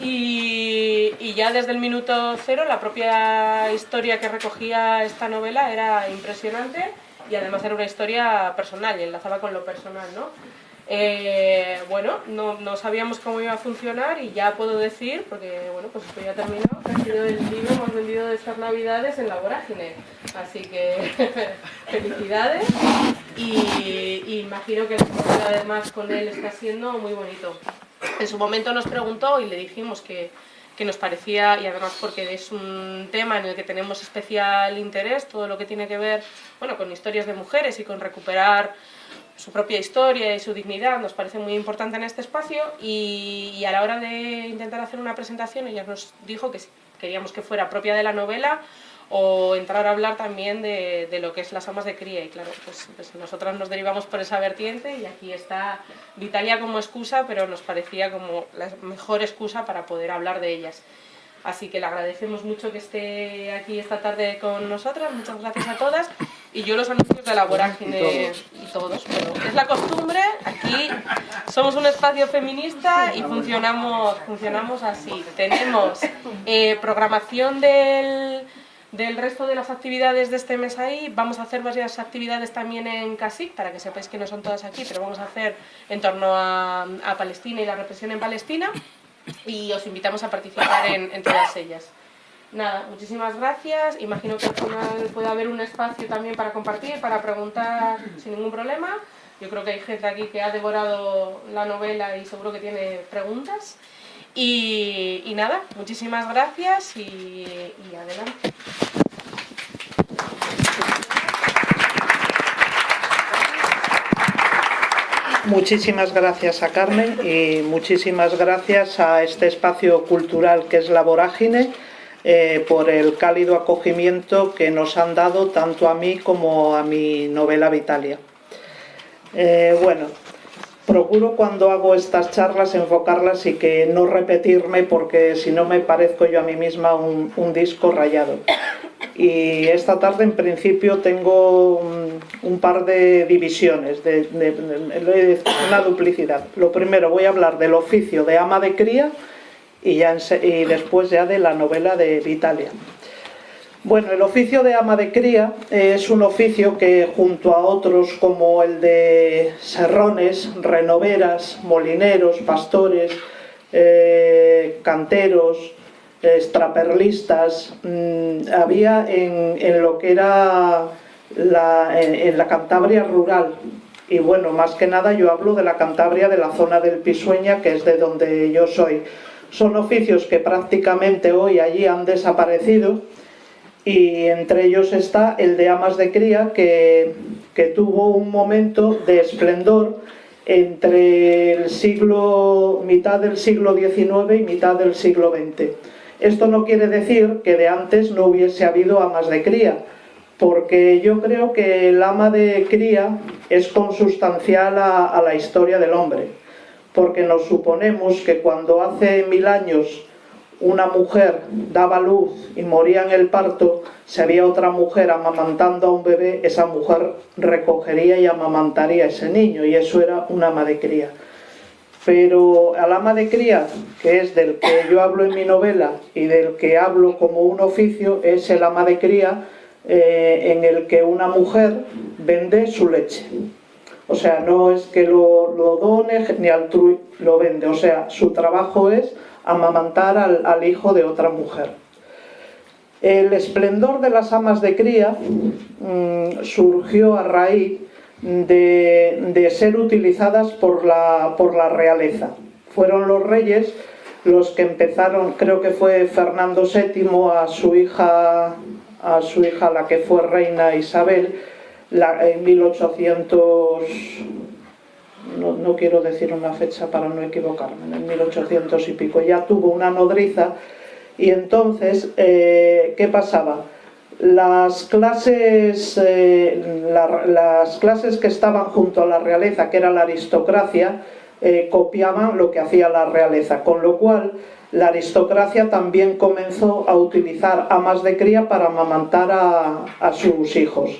Y, y, ya desde el minuto cero la propia historia que recogía esta novela era impresionante y además era una historia personal y enlazaba con lo personal, ¿no? Eh, bueno, no, no, sabíamos cómo iba a funcionar y ya puedo decir, porque bueno, pues esto ya terminó, que ha sido el libro más vendido de estas navidades en la vorágine. Así que felicidades y, y, imagino que además con él está siendo muy bonito. En su momento nos preguntó y le dijimos que, que nos parecía, y además porque es un tema en el que tenemos especial interés, todo lo que tiene que ver bueno, con historias de mujeres y con recuperar su propia historia y su dignidad nos parece muy importante en este espacio y, a la hora de intentar hacer una presentación ella nos dijo que queríamos que fuera propia de la novela o entrar a hablar también de, lo que es las amas de cría y claro, pues, pues, nosotras nos derivamos por esa vertiente y aquí está Vitalia como excusa, pero nos parecía como la mejor excusa para poder hablar de ellas. Así que le agradecemos mucho que esté aquí esta tarde con nosotras, muchas gracias a todas. Y yo los anuncios de la vorágine y todos, pero es la costumbre, aquí somos un espacio feminista y funcionamos, funcionamos así. Tenemos eh, programación del, del resto de las actividades de este mes ahí, vamos a hacer varias actividades también en CASIC, para que sepáis que no son todas aquí, pero vamos a hacer en torno a, a Palestina y la represión en Palestina y os invitamos a participar en, todas ellas. Nada, muchísimas gracias. Imagino que al final puede haber un espacio también para compartir, para preguntar sin ningún problema. Yo creo que hay gente aquí que ha devorado la novela y seguro que tiene preguntas. Y, nada, muchísimas gracias y, adelante. Muchísimas gracias a Carmen y muchísimas gracias a este espacio cultural que es La Vorágine eh, por el cálido acogimiento que nos han dado tanto a mí como a mi novela Vitalia. Eh, bueno, procuro cuando hago estas charlas enfocarlas y que no repetirme porque si no me parezco yo a mí misma un, disco rayado. Y esta tarde en principio tengo un, par de divisiones, de, una duplicidad. Lo primero voy a hablar del oficio de ama de cría y, ya y después ya de la novela de Vitalia. Bueno, el oficio de ama de cría es un oficio que junto a otros como el de serrones, renoveras, molineros, pastores, eh, canteros, extraperlistas, mm, había en, lo que era en, la Cantabria rural. Y bueno, más que nada yo hablo de la Cantabria de la zona del Pisueña, que es de donde yo soy. Son oficios que prácticamente hoy allí han desaparecido, y entre ellos está el de amas de cría que, tuvo un momento de esplendor entre el siglo, mitad del siglo XIX y mitad del siglo XX. Esto no quiere decir que de antes no hubiese habido amas de cría, porque yo creo que el ama de cría es consustancial a, a la historia del hombre, porque nos suponemos que cuando hace mil años una mujer daba luz y moría en el parto, si había otra mujer amamantando a un bebé, esa mujer recogería y amamantaría a ese niño y eso era una ama de cría. Pero al ama de cría, que es del que yo hablo en mi novela y del que hablo como un oficio, es el ama de cría eh, en el que una mujer vende su leche. O sea, no es que lo, done ni altruy, lo vende. O sea, su trabajo es amamantar al, hijo de otra mujer. El esplendor de las amas de cría mm, surgió a raíz de, ser utilizadas por la, por la realeza. Fueron los reyes los que empezaron, creo que fue Fernando VII a su hija, a su hija la que fue reina Isabel, en 1800 no, quiero decir una fecha para no equivocarme, en 1800 y pico, ya tuvo una nodriza y entonces, eh, ¿qué pasaba? Las clases, eh, las clases que estaban junto a la realeza, que era la aristocracia, eh, copiaban lo que hacía la realeza, con lo cual la aristocracia también comenzó a utilizar amas de cría para amamantar a sus hijos.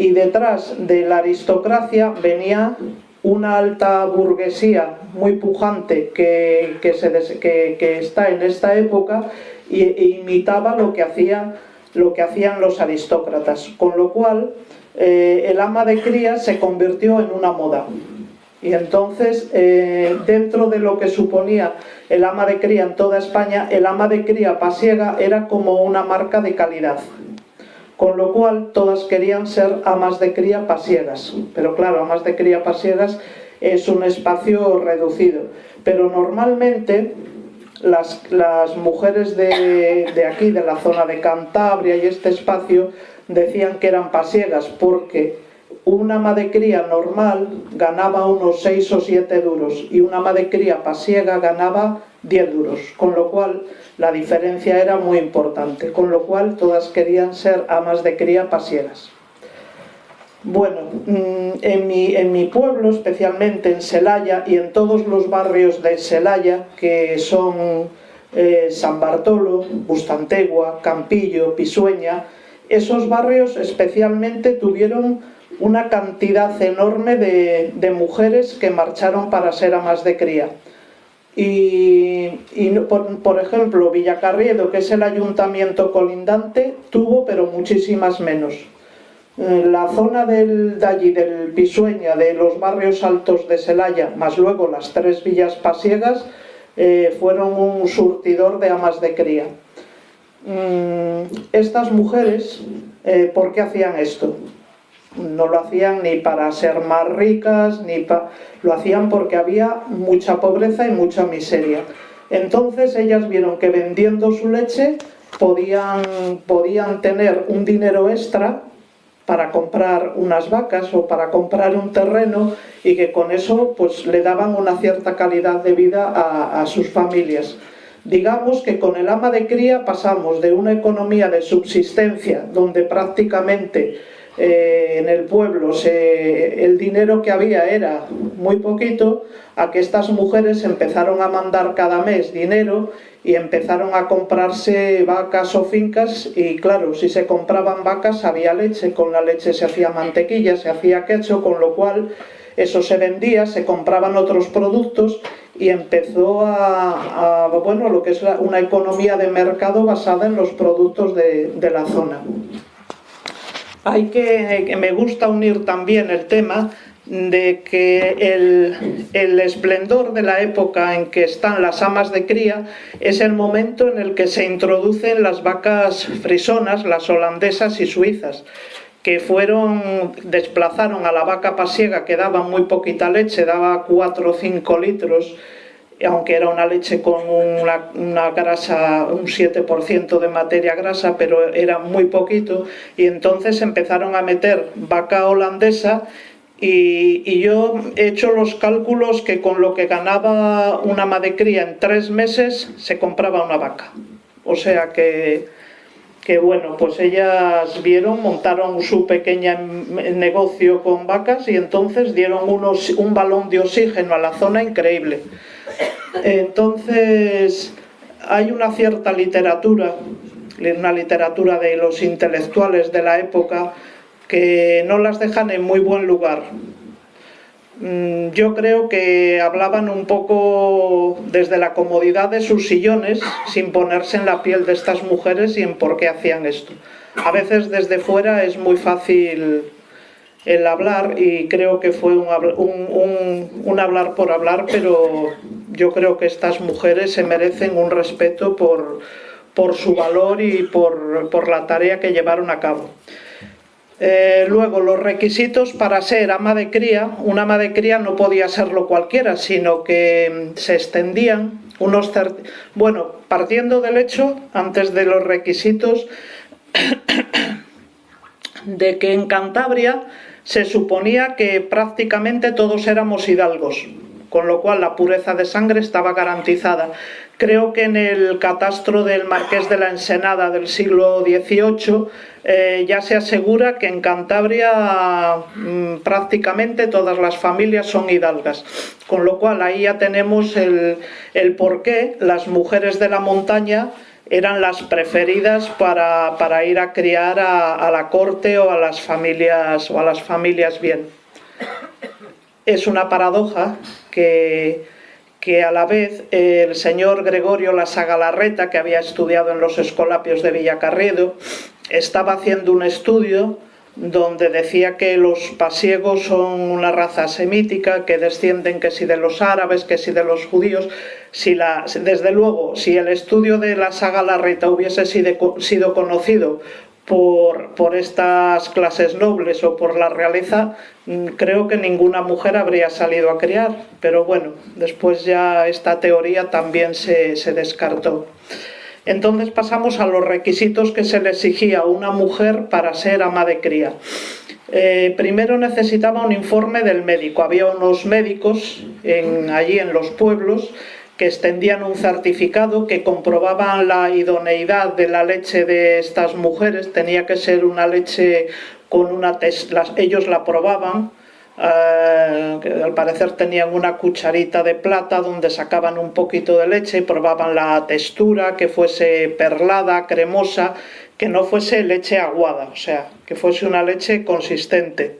Y detrás de la aristocracia venía una alta burguesía muy pujante que, que, está en esta época e, imitaba lo que, hacía, lo que hacían los aristócratas, con lo cual eh, el ama de cría se convirtió en una moda. Y entonces, eh, dentro de lo que suponía el ama de cría en toda España, el ama de cría pasiega era como una marca de calidad. Con lo cual, todas querían ser amas de cría pasiegas. Pero claro, amas de cría pasiegas es un espacio reducido. Pero normalmente, las, mujeres de, de aquí, de la zona de Cantabria y este espacio, decían que eran pasiegas porque una ama de cría normal ganaba unos 6 o 7 duros y una ama de cría pasiega ganaba 10 duros, con lo cual la diferencia era muy importante, con lo cual todas querían ser amas de cría pasiegas. Bueno, mm, en mi, en mi pueblo, especialmente en Celaya y en todos los barrios de Celaya, que son eh, San Bartolo, Bustantegua, Campillo, Pisueña, esos barrios especialmente tuvieron una cantidad enorme de, mujeres que marcharon para ser amas de cría. Y, por, ejemplo, Villacarriedo, que es el ayuntamiento colindante, tuvo pero muchísimas menos. Eh, la zona del, de allí, del Pisueña, de los barrios altos de Celaya, más luego las tres villas pasiegas, eh, fueron un surtidor de amas de cría. Mm, estas mujeres, eh, ¿por qué hacían esto? No lo hacían ni para ser más ricas, ni lo hacían porque había mucha pobreza y mucha miseria. Entonces ellas vieron que vendiendo su leche podían, podían tener un dinero extra para comprar unas vacas o para comprar un terreno y que con eso pues le daban una cierta calidad de vida a, a sus familias. Digamos que con el ama de cría pasamos de una economía de subsistencia donde prácticamente eh, en el pueblo el dinero que había era muy poquito, a que estas mujeres empezaron a mandar cada mes dinero y empezaron a comprarse vacas o fincas y claro, si se compraban vacas había leche, con la leche se hacía mantequilla, se hacía queso, con lo cual eso se vendía, se compraban otros productos y empezó a, bueno, lo que es una economía de mercado basada en los productos de, la zona. Hay que, que, me gusta unir también el tema de que el, el, esplendor de la época en que están las amas de cría es el momento en el que se introducen las vacas frisonas, las holandesas y suizas que fueron, desplazaron a la vaca pasiega que daba muy poquita leche, daba 4 o 5 litros, aunque era una leche con una, grasa, un 7% de materia grasa, pero era muy poquito, y entonces empezaron a meter vaca holandesa y, y, yo he hecho los cálculos que con lo que ganaba una madecría en tres meses se compraba una vaca. O sea que que bueno, pues ellas vieron, montaron su pequeño negocio con vacas y entonces dieron unos, un balón de oxígeno a la zona increíble. Entonces hay una cierta literatura, una literatura de los intelectuales de la época que no las dejan en muy buen lugar. Mm, yo creo que hablaban un poco desde la comodidad de sus sillones, sin ponerse en la piel de estas mujeres y en por qué hacían esto. A veces desde fuera es muy fácil el hablar y creo que fue un, hablar por hablar, pero yo creo que estas mujeres se merecen un respeto por, por su valor y por, por la tarea que llevaron a cabo. Eh, luego, los requisitos para ser ama de cría, una ama de cría no podía serlo cualquiera, sino que mm, se extendían unos... Bueno, partiendo del hecho, antes de los requisitos, de que en Cantabria se suponía que prácticamente todos éramos hidalgos, con lo cual la pureza de sangre estaba garantizada. Creo que en el catastro del Marqués de la Ensenada del siglo XVIII eh, ya se asegura que en Cantabria mm, prácticamente todas las familias son hidalgas, con lo cual ahí ya tenemos el, el por qué las mujeres de la montaña eran las preferidas para, ir a criar a, la corte o a las familias o a las familias bien. es una paradoja que, que a la vez el señor Gregorio Lasagalarreta, que había estudiado en los Escolapios de Villacarriedo, estaba haciendo un estudio donde decía que los pasiegos son una raza semítica, que descienden que si de los árabes, que si de los judíos. Si la, desde luego, si el estudio de la saga Larreta hubiese sido, conocido por, por, estas clases nobles o por la realeza, mm, creo que ninguna mujer habría salido a criar. Pero bueno, después ya esta teoría también se, se descartó. Entonces pasamos a los requisitos que se le exigía a una mujer para ser ama de cría. Eh, primero necesitaba un informe del médico. Había unos médicos allí en los pueblos que extendían un certificado que comprobaban la idoneidad de la leche de estas mujeres. Tenía que ser una leche con una... ellos la probaban eh, al parecer tenían una cucharita de plata donde sacaban un poquito de leche y probaban la textura, que fuese perlada, cremosa, que no fuese leche aguada, o sea, que fuese una leche consistente.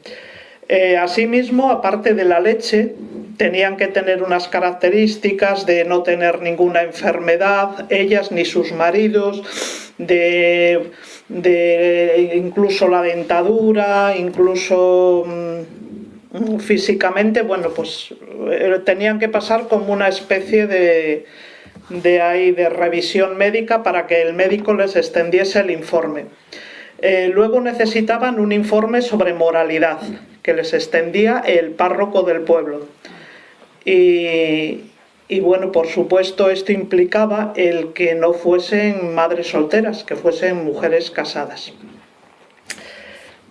Eh, asimismo, aparte de la leche, tenían que tener unas características de no tener ninguna enfermedad, ellas ni sus maridos, de, de incluso la dentadura, incluso mm, físicamente, bueno, pues eh, tenían que pasar como una especie de, de, ahí, de revisión médica para que el médico les extendiese el informe. Eh, luego necesitaban un informe sobre moralidad, que les extendía el párroco del pueblo. Y, y bueno, por supuesto esto implicaba el que no fuesen madres solteras, que fuesen mujeres casadas.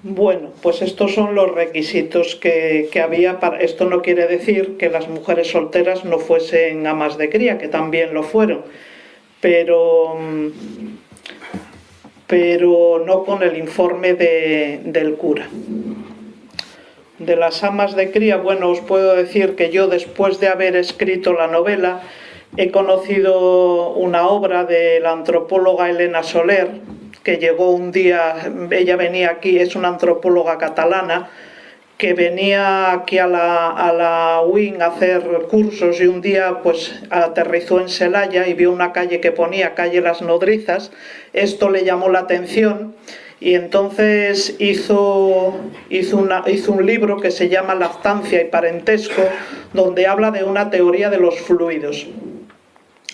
Bueno, pues estos son los requisitos que, había. Para, esto no quiere decir que las mujeres solteras no fuesen amas de cría, que también lo fueron, pero, pero no con el informe del cura. De las amas de cría, bueno, os puedo decir que yo después de haber escrito la novela he conocido una obra de la antropóloga Elena Soler, que llegó un día, ella venía aquí, es una antropóloga catalana, que venía aquí a la, a la UIN a hacer cursos y un día pues aterrizó en Celaya y vio una calle que ponía calle Las Nodrizas, esto le llamó la atención y entonces hizo, hizo, una, hizo un libro que se llama Lactancia y Parentesco, donde habla de una teoría de los fluidos.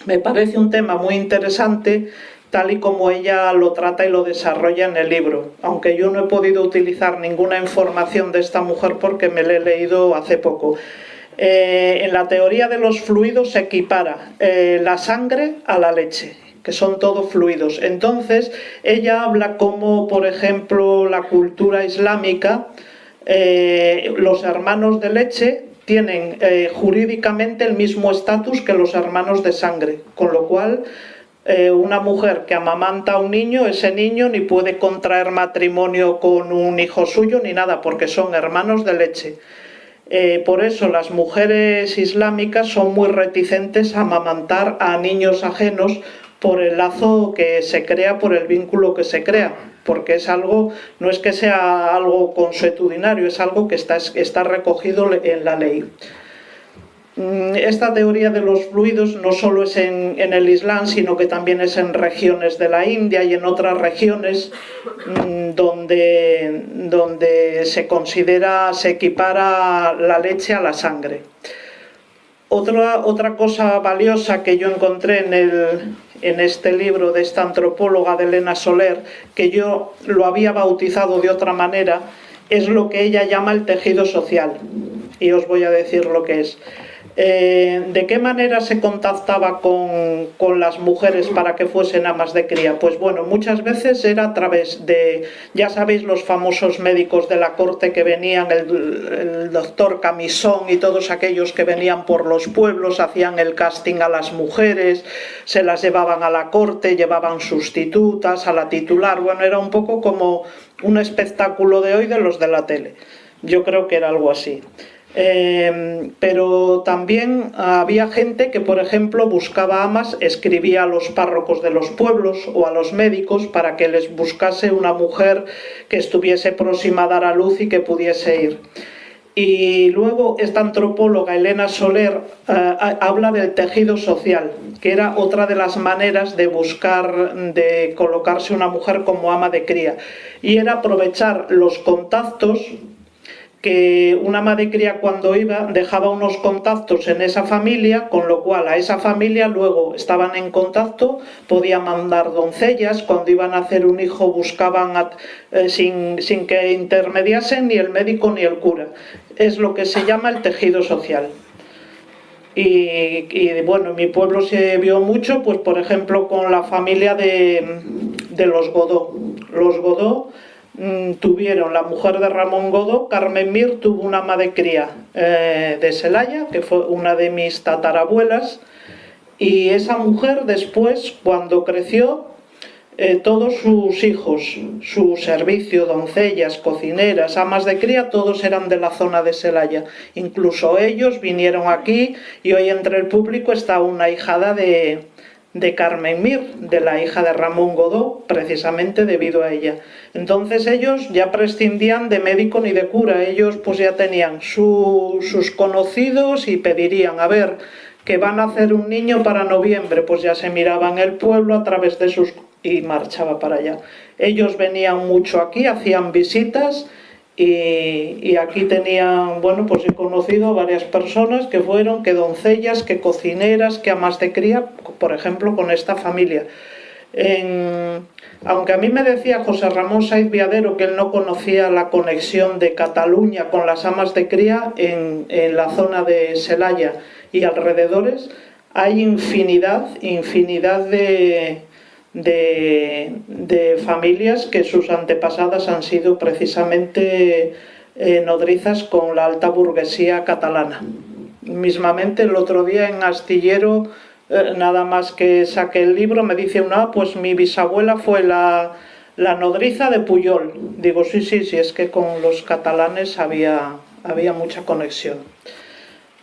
Me parece un tema muy interesante tal y como ella lo trata y lo desarrolla en el libro, aunque yo no he podido utilizar ninguna información de esta mujer porque me la he leído hace poco. Eh, en la teoría de los fluidos se equipara eh, la sangre a la leche, que son todos fluidos. Entonces, ella habla como, por ejemplo, la cultura islámica, eh, los hermanos de leche tienen jurídicamente el mismo estatus que los hermanos de sangre, con lo cual eh, una mujer que amamanta a un niño, ese niño ni puede contraer matrimonio con un hijo suyo ni nada, porque son hermanos de leche. Eh, por eso las mujeres islámicas son muy reticentes a amamantar a niños ajenos por el lazo que se crea, por el vínculo que se crea, porque es algo, no es que sea algo consuetudinario, es algo que está, está recogido en la ley. Mm, esta teoría de los fluidos no solo es en, el Islam, sino que también es en regiones de la India y en otras regiones mm, donde, donde se considera, se equipara la leche a la sangre. Otra, otra cosa valiosa que yo encontré en, el, en este libro de esta antropóloga de Elena Soler, que yo lo había bautizado de otra manera, es lo que ella llama el tejido social. Y os voy a decir lo que es. Eh, ¿De qué manera se contactaba con, las mujeres para que fuesen amas de cría? Pues bueno, muchas veces era a través de, ya sabéis, los famosos médicos de la corte que venían, el, doctor Camisón y todos aquellos que venían por los pueblos, hacían el casting a las mujeres, se las llevaban a la corte, llevaban sustitutas, a la titular, bueno, era un poco como un espectáculo de hoy de los de la tele. Yo creo que era algo así. Em, pero también había gente que, por ejemplo, buscaba amas, escribía a los párrocos de los pueblos o a los médicos para que les buscase una mujer que estuviese próxima a dar a luz y que pudiese ir. Y luego esta antropóloga Elena Soler eh, habla del tejido social, que era otra de las maneras de buscar, de colocarse una mujer como ama de cría. Y era aprovechar los contactos que una madre cría cuando iba dejaba unos contactos en esa familia, con lo cual a esa familia luego estaban en contacto, podía mandar doncellas, cuando iban a hacer un hijo buscaban eh, sin, sin que intermediasen ni el médico ni el cura. Es lo que se llama el tejido social. Y, bueno, en mi pueblo se vio mucho, pues por ejemplo con la familia de, de los Godó. Los Godó tuvieron la mujer de Ramón Godó, Carmen Mir, tuvo una ama de cría eh, de Celaya, que fue una de mis tatarabuelas, y esa mujer después, cuando creció, eh, todos sus hijos, su servicio, doncellas, cocineras, amas de cría, todos eran de la zona de Celaya. Incluso ellos vinieron aquí y hoy entre el público está una hijada de, de Carmen Mir, de la hija de Ramón Godó, precisamente debido a ella. Entonces ellos ya prescindían de médico ni de cura, ellos pues ya tenían sus conocidos y pedirían, a ver, que van a hacer un niño para noviembre, pues ya se miraban el pueblo a través de sus... y marchaba para allá. Ellos venían mucho aquí, hacían visitas y, aquí tenían, bueno, pues he conocido varias personas que fueron, que doncellas, que cocineras, que amas de cría, por ejemplo, con esta familia. aunque a mí me decía José Ramón Saiz Viadero que él no conocía la conexión de Cataluña con las amas de cría en, en la zona de Celaya y alrededores, hay infinidad, infinidad de, de, familias que sus antepasadas han sido precisamente eh, nodrizas con la alta burguesía catalana. Mismamente el otro día en Astillero, eh, nada más que saqué el libro, me dice una, pues mi bisabuela fue la, la nodriza de Puyol. Digo, sí, sí, sí, es que con los catalanes había, había mucha conexión.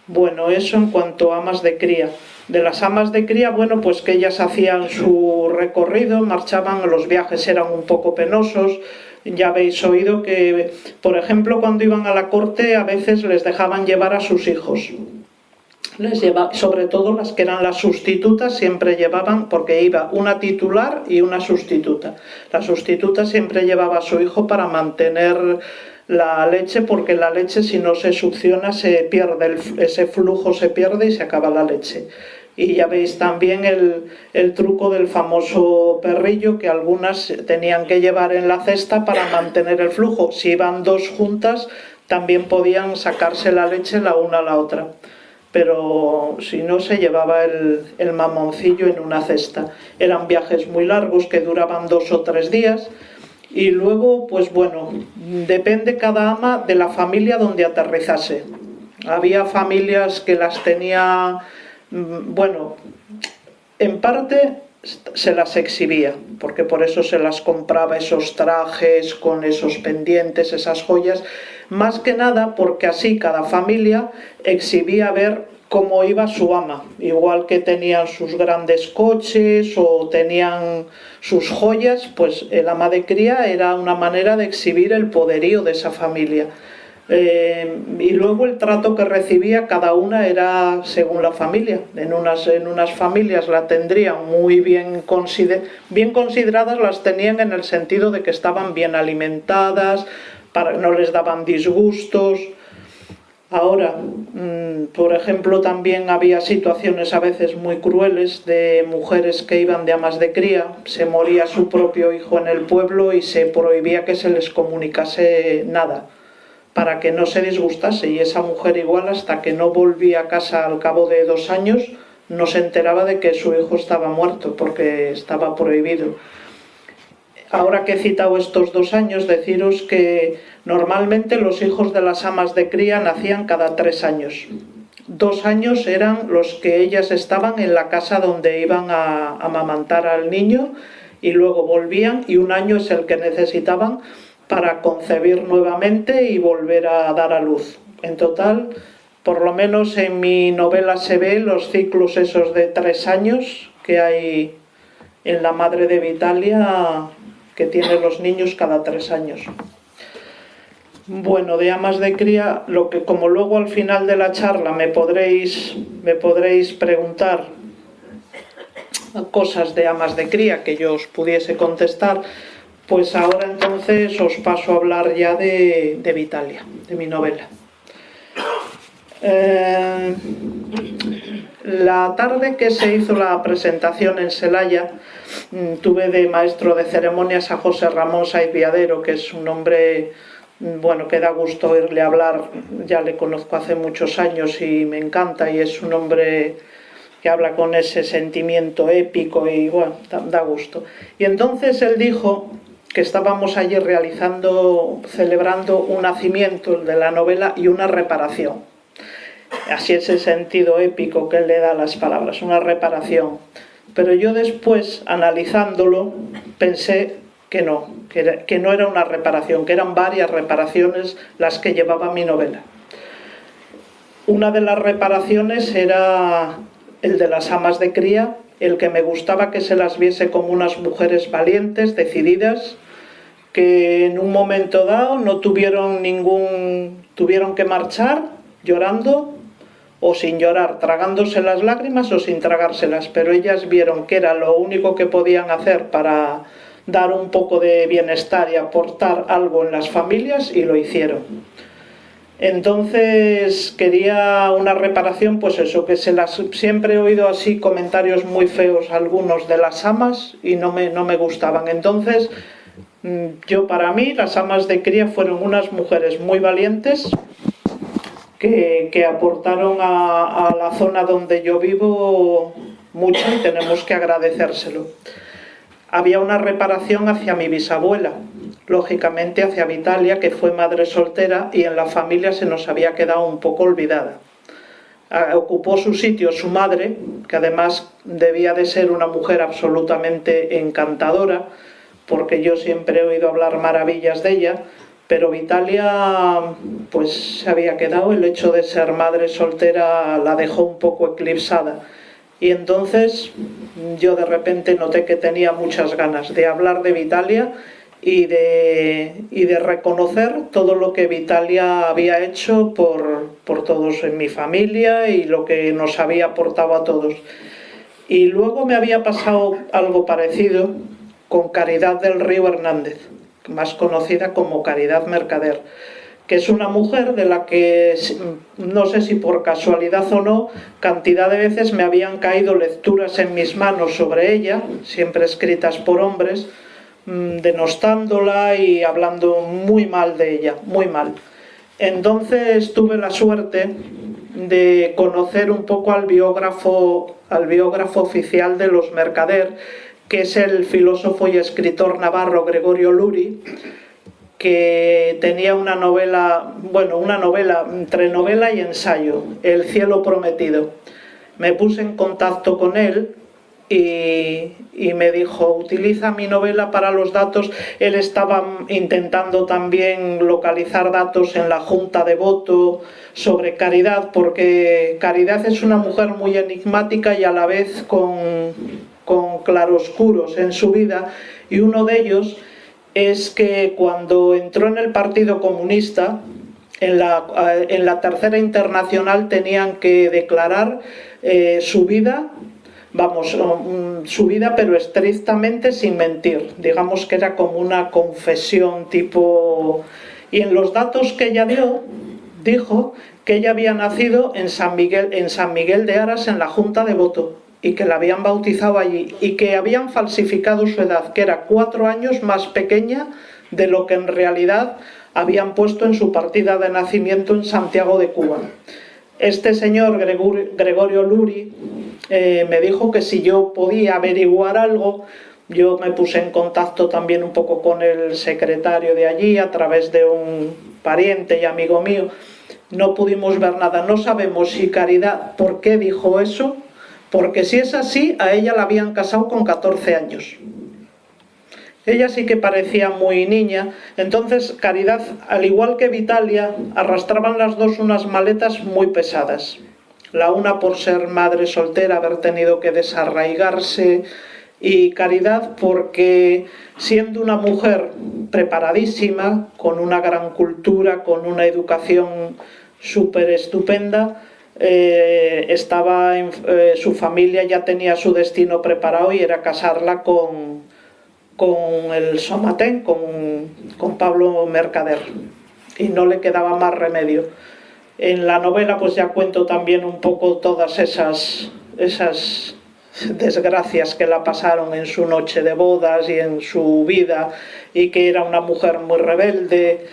Bueno, eso en cuanto a amas de cría. De las amas de cría, bueno, pues que ellas hacían su recorrido, marchaban, los viajes eran un poco penosos, ya habéis oído que, por ejemplo, cuando iban a la corte a veces les dejaban llevar a sus hijos. Les lleva, sobre todo las que eran las sustitutas siempre llevaban, porque iba una titular y una sustituta. La sustituta siempre llevaba a su hijo para mantener la leche porque la leche si no se succiona se pierde, ese flujo se pierde y se acaba la leche. Y ya veis también el, el, truco del famoso perrillo que algunas tenían que llevar en la cesta para mantener el flujo. Si iban dos juntas también podían sacarse la leche la una a la otra. Pero si no se llevaba el, el mamoncillo en una cesta. Eran viajes muy largos que duraban dos o tres días y luego, pues bueno, depende cada ama de la familia donde aterrizase. Había familias que las tenía, mm, bueno, en parte se las exhibía, porque por eso se las compraba esos trajes con esos pendientes, esas joyas, más que nada porque así cada familia exhibía ver cómo iba su ama, igual que tenían sus grandes coches o tenían sus joyas, pues el ama de cría era una manera de exhibir el poderío de esa familia. Eh, y luego el trato que recibía cada una era según la familia. En unas, en unas familias la tendrían muy bien, bien consideradas, las tenían en el sentido de que estaban bien alimentadas, para, no les daban disgustos, Ahora, mm, por ejemplo, también había situaciones a veces muy crueles de mujeres que iban de amas de cría, se moría su propio hijo en el pueblo y se prohibía que se les comunicase nada para que no se disgustase y esa mujer igual hasta que no volvía a casa al cabo de dos años no se enteraba de que su hijo estaba muerto porque estaba prohibido. Ahora que he citado estos dos años, deciros que normalmente los hijos de las amas de cría nacían cada tres años. Dos años eran los que ellas estaban en la casa donde iban a amamantar al niño y luego volvían y un año es el que necesitaban para concebir nuevamente y volver a dar a luz. En total, por lo menos en mi novela se ve los ciclos esos de tres años que hay en la madre de Vitalia que tiene los niños cada tres años. Bueno, de amas de cría, lo que como luego al final de la charla me podréis, me podréis preguntar cosas de amas de cría que yo os pudiese contestar, pues ahora entonces os paso a hablar ya de, Vitalia, de mi novela. Eh, la tarde que se hizo la presentación en Celaya, mm, tuve de maestro de ceremonias a José Ramón Saiz Viadero, que es un hombre mm, bueno, que da gusto oírle hablar, ya le conozco hace muchos años y me encanta, y es un hombre que habla con ese sentimiento épico y bueno, da gusto. Y entonces él dijo que estábamos allí realizando, celebrando un nacimiento de la novela y una reparación. Así ese sentido épico que él le da a las palabras, una reparación. Pero yo después, analizándolo, pensé que no, que, que no era una reparación, que eran varias reparaciones las que llevaba mi novela. Una de las reparaciones era el de las amas de cría, el que me gustaba que se las viese como unas mujeres valientes, decididas, que en un momento dado no tuvieron ningún, tuvieron que marchar llorando o sin llorar, tragándose las lágrimas o sin tragárselas, pero ellas vieron que era lo único que podían hacer para dar un poco de bienestar y aportar algo en las familias y lo hicieron. Entonces quería una reparación, pues eso, que se las siempre he oído así comentarios muy feos algunos de las amas y no me, no me gustaban. Entonces Mm, yo para mí las amas de cría fueron unas mujeres muy valientes que, aportaron a, a, la zona donde yo vivo mucho y tenemos que agradecérselo. Había una reparación hacia mi bisabuela, lógicamente hacia Vitalia, que fue madre soltera y en la familia se nos había quedado un poco olvidada. Ah, ocupó su sitio su madre, que además debía de ser una mujer absolutamente encantadora, porque yo siempre he oído hablar maravillas de ella, pero Vitalia pues se había quedado, el hecho de ser madre soltera la dejó un poco eclipsada. Y entonces yo de repente noté que tenía muchas ganas de hablar de Vitalia y de, y de reconocer todo lo que Vitalia había hecho por, por todos en mi familia y lo que nos había aportado a todos. Y luego me había pasado algo parecido con Caridad del Río Hernández, más conocida como Caridad Mercader, que es una mujer de la que, no sé si por casualidad o no, cantidad de veces me habían caído lecturas en mis manos sobre ella, siempre escritas por hombres, mm, denostándola y hablando muy mal de ella, muy mal. Entonces tuve la suerte de conocer un poco al biógrafo, al biógrafo oficial de los Mercader, que es el filósofo y escritor navarro Gregorio Luri, que tenía una novela, bueno, una novela entre novela y ensayo, El cielo prometido. Me puse en contacto con él y, y, me dijo, utiliza mi novela para los datos. Él estaba intentando también localizar datos en la Junta de Voto sobre Caridad, porque Caridad es una mujer muy enigmática y a la vez con con claroscuros en su vida y uno de ellos es que cuando entró en el Partido Comunista, en la, eh, en la Tercera Internacional tenían que declarar eh, su vida, vamos, mm, su vida pero estrictamente sin mentir, digamos que era como una confesión tipo... Y en los datos que ella dio, dijo que ella había nacido en San Miguel, en San Miguel de Aras en la Junta de Voto y que la habían bautizado allí y que habían falsificado su edad, que era cuatro años más pequeña de lo que en realidad habían puesto en su partida de nacimiento en Santiago de Cuba. Este señor Gregorio Luri eh, me dijo que si yo podía averiguar algo, yo me puse en contacto también un poco con el secretario de allí a través de un pariente y amigo mío. No pudimos ver nada, no sabemos si Caridad, ¿por qué dijo eso? Porque si es así, a ella la habían casado con 14 años. Ella sí que parecía muy niña, entonces Caridad, al igual que Vitalia, arrastraban las dos unas maletas muy pesadas. La una por ser madre soltera, haber tenido que desarraigarse y Caridad porque siendo una mujer preparadísima, con una gran cultura, con una educación súper estupenda, eh, estaba eh, su familia ya tenía su destino preparado y era casarla con, con el Somatén, con, con Pablo Mercader y no le quedaba más remedio. En la novela pues ya cuento también un poco todas esas, esas desgracias que la pasaron en su noche de bodas y en su vida y que era una mujer muy rebelde.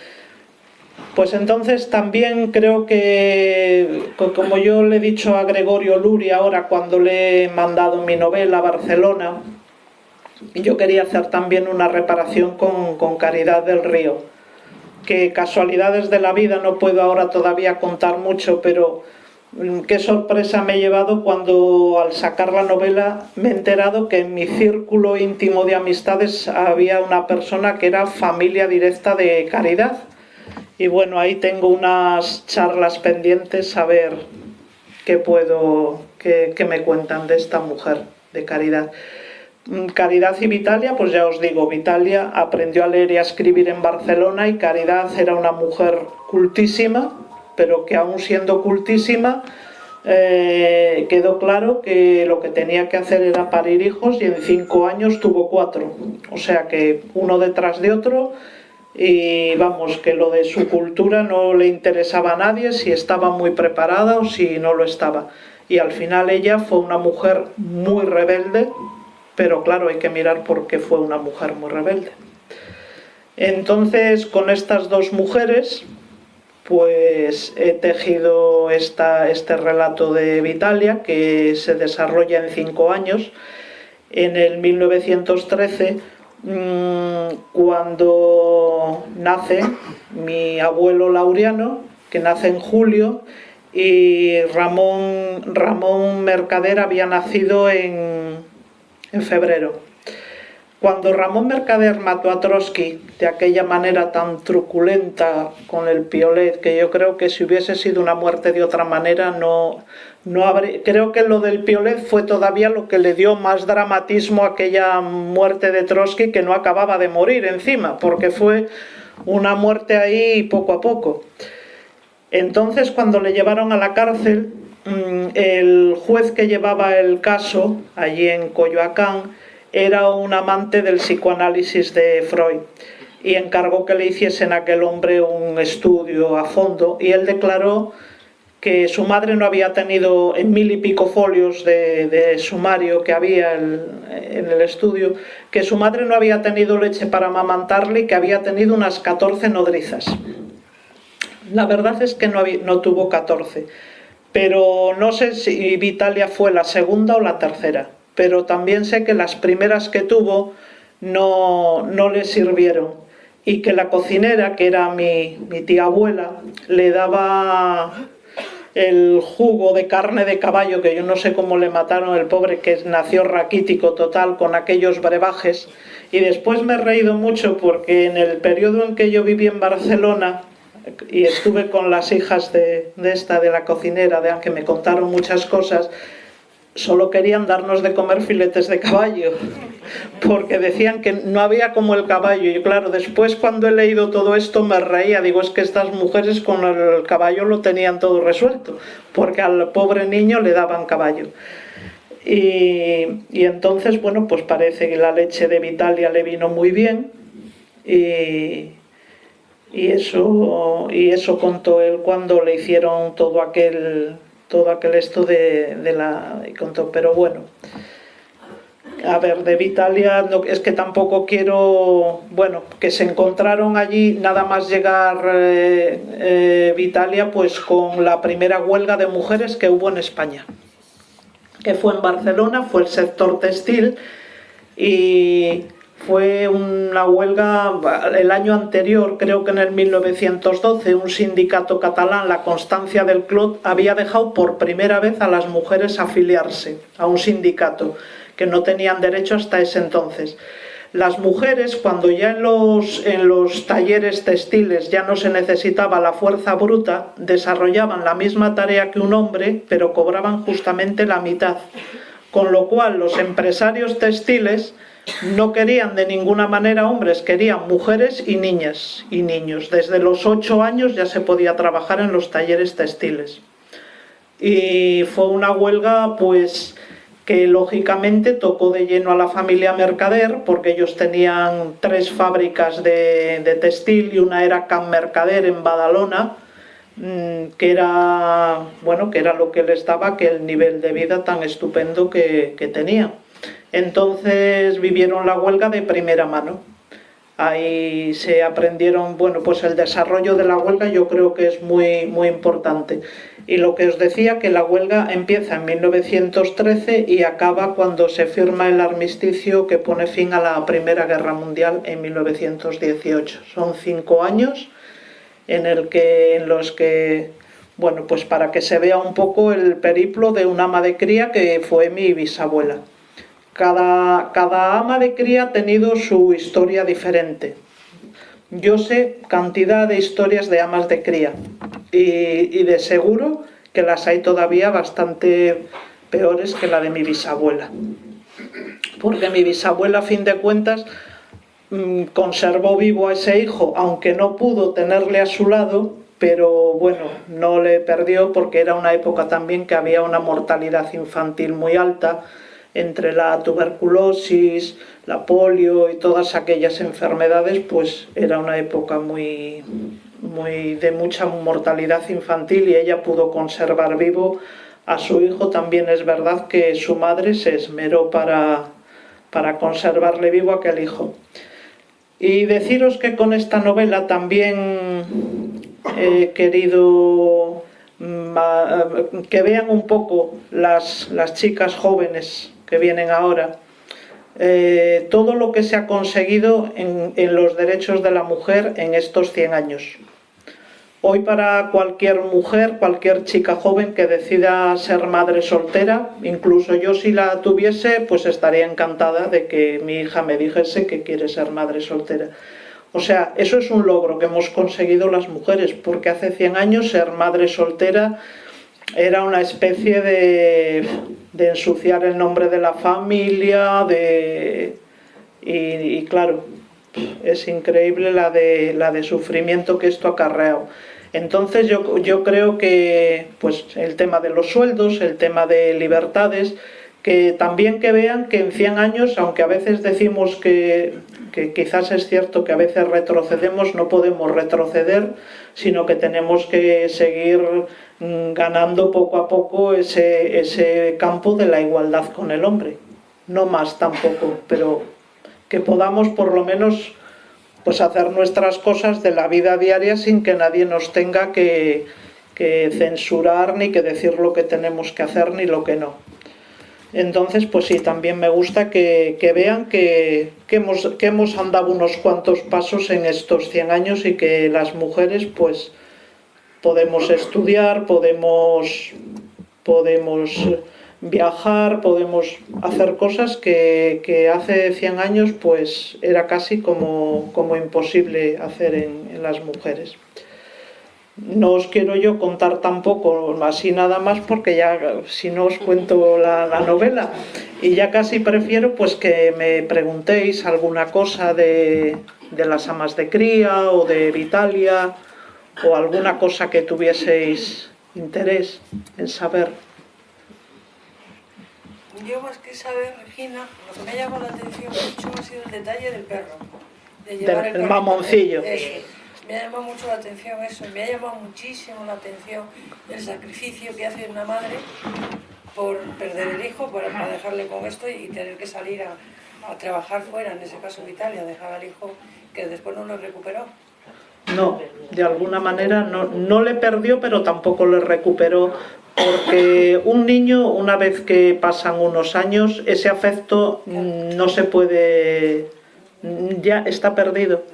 Pues entonces también creo que, como yo le he dicho a Gregorio Luri ahora cuando le he mandado mi novela a Barcelona, yo quería hacer también una reparación con, con Caridad del Río, que casualidades de la vida no puedo ahora todavía contar mucho, pero Mm, qué sorpresa me he llevado cuando al sacar la novela me he enterado que en mi círculo íntimo de amistades había una persona que era familia directa de Caridad. Y bueno, ahí tengo unas charlas pendientes a ver qué puedo, qué, me cuentan de esta mujer de Caridad. Mm, Caridad y Vitalia, pues ya os digo, Vitalia aprendió a leer y a escribir en Barcelona y Caridad era una mujer cultísima, pero que aún siendo cultísima eh, quedó claro que lo que tenía que hacer era parir hijos y en cinco años tuvo cuatro, o sea que uno detrás de otro y vamos, que lo de su cultura no le interesaba a nadie si estaba muy preparada o si no lo estaba. Y al final ella fue una mujer muy rebelde, pero claro, hay que mirar por qué fue una mujer muy rebelde. Entonces, con estas dos mujeres, pues he tejido este relato de Vitalia que se desarrolla en cinco años. En el 1913, mm, cuando nace mi abuelo Laureano, que nace en julio, y Ramón, Ramón Mercader había nacido en, en febrero. Cuando Ramón Mercader mató a Trotsky de aquella manera tan truculenta con el piolet, que yo creo que si hubiese sido una muerte de otra manera, no, no. Creo que lo del piolet fue todavía lo que le dio más dramatismo a aquella muerte de Trotsky que no acababa de morir encima, porque fue una muerte ahí poco a poco. Entonces, cuando le llevaron a la cárcel, mm, el juez que llevaba el caso, allí en Coyoacán, era un amante del psicoanálisis de Freud y encargó que le hiciesen a aquel hombre un estudio a fondo y él declaró que su madre no había tenido en mil y pico folios de, sumario que había en el estudio, que su madre no había tenido leche para amamantarle y que había tenido unas 14 nodrizas. La verdad es que no, tuvo 14, pero no sé si Vitalia fue la segunda o la tercera pero también sé que las primeras que tuvo no, no le sirvieron y que la cocinera, que era mi, tía abuela, le daba el jugo de carne de caballo, que yo no sé cómo le mataron el pobre, que nació raquítico total con aquellos brebajes. Y después me he reído mucho porque en el periodo en que yo viví en Barcelona y estuve con las hijas de, esta, de la cocinera, de que me contaron muchas cosas, solo querían darnos de comer filetes de caballo, porque decían que no había como el caballo. Y claro, después cuando he leído todo esto me reía, digo, es que estas mujeres con el caballo lo tenían todo resuelto, porque al pobre niño le daban caballo. Y, entonces, bueno, pues parece que la leche de Vitalia le vino muy bien y, y, eso, y eso contó él cuando le hicieron todo aquel todo aquel esto de, la... pero bueno, a ver, de Vitalia, es que tampoco quiero, bueno, que se encontraron allí nada más llegar eh, eh, Vitalia, pues con la primera huelga de mujeres que hubo en España, que fue en Barcelona, fue el sector textil y fue una huelga el año anterior, creo que en el 1912, un sindicato catalán, la Constancia del Clot, había dejado por primera vez a las mujeres afiliarse a un sindicato, que no tenían derecho hasta ese entonces. Las mujeres, cuando ya en los, en los talleres textiles ya no se necesitaba la fuerza bruta, desarrollaban la misma tarea que un hombre, pero cobraban justamente la mitad Con lo cual los empresarios textiles no querían de ninguna manera hombres, querían mujeres y niñas y niños. Desde los ocho años ya se podía trabajar en los talleres textiles. Y fue una huelga pues que lógicamente tocó de lleno a la familia Mercader porque ellos tenían tres fábricas de, textil y una era Can Mercader en Badalona mm, que era, bueno, que era lo que les daba que el nivel de vida tan estupendo que, que tenía. Entonces vivieron la huelga de primera mano. Ahí se aprendieron, bueno, pues el desarrollo de la huelga yo creo que es muy, muy importante. Y lo que os decía, que la huelga empieza en 1913 y acaba cuando se firma el armisticio que pone fin a la Primera Guerra Mundial en 1918. Son cinco años en, en los que, bueno, pues para que se vea un poco el periplo de una ama de cría que fue mi bisabuela. Cada, cada ama de cría ha tenido su historia diferente. Yo sé cantidad de historias de amas de cría y, de seguro que las hay todavía bastante peores que la de mi bisabuela. Porque mi bisabuela, a fin de cuentas, mm, conservó vivo a ese hijo, aunque no pudo tenerle a su lado, pero bueno, no le perdió porque era una época también que había una mortalidad infantil muy alta, entre la tuberculosis, la polio y todas aquellas enfermedades, pues era una época muy, muy de mucha mortalidad infantil y ella pudo conservar vivo a su hijo. También es verdad que su madre se esmeró para, para conservarle vivo a aquel hijo. Y deciros que con esta novela también he querido mm, que vean un poco las, las chicas jóvenes que vienen ahora, eh, todo lo que se ha conseguido en, los derechos de la mujer en estos 100 años. Hoy para cualquier mujer, cualquier chica joven que decida ser madre soltera, incluso yo si la tuviese, pues estaría encantada de que mi hija me dijese que quiere ser madre soltera. O sea, eso es un logro que hemos conseguido las mujeres, porque hace 100 años ser madre soltera era una especie de, ensuciar el nombre de la familia, de, y, claro, es increíble la de, la de sufrimiento que esto ha acarreado. Entonces yo, yo creo que pues, el tema de los sueldos, el tema de libertades, que también que vean que en 100 años, aunque a veces decimos que, que, quizás es cierto que a veces retrocedemos, no podemos retroceder, sino que tenemos que seguir Mm, ganando poco a poco ese, ese campo de la igualdad con el hombre. No más tampoco, pero que podamos por lo menos pues hacer nuestras cosas de la vida diaria sin que nadie nos tenga que, que, censurar ni que decir lo que tenemos que hacer ni lo que no. Entonces, pues sí, también me gusta que, vean que, hemos, andado unos cuantos pasos en estos 100 años y que las mujeres, pues, podemos estudiar, podemos, podemos viajar, podemos hacer cosas que, hace 100 años pues era casi como imposible hacer en, las mujeres. No os quiero yo contar tampoco así nada más porque ya si no os cuento la, la, novela y ya casi prefiero pues que me preguntéis alguna cosa de, de las amas de cría o de Vitalia o alguna cosa que tuvieseis interés en saber. Yo más que saber, Regina, lo que me ha llamado la atención mucho ha sido el detalle del perro. De llevar el, mamoncillo. Me ha llamado mucho la atención eso, me ha llamado muchísimo la atención el sacrificio que hace una madre por perder el hijo, para, dejarle con esto y tener que salir a, trabajar fuera, en ese caso en Italia, dejar al hijo que después no lo recuperó. No, de alguna manera no, no le perdió, pero tampoco le recuperó, porque un niño, una vez que pasan unos años, ese afecto no se puede ya está perdido.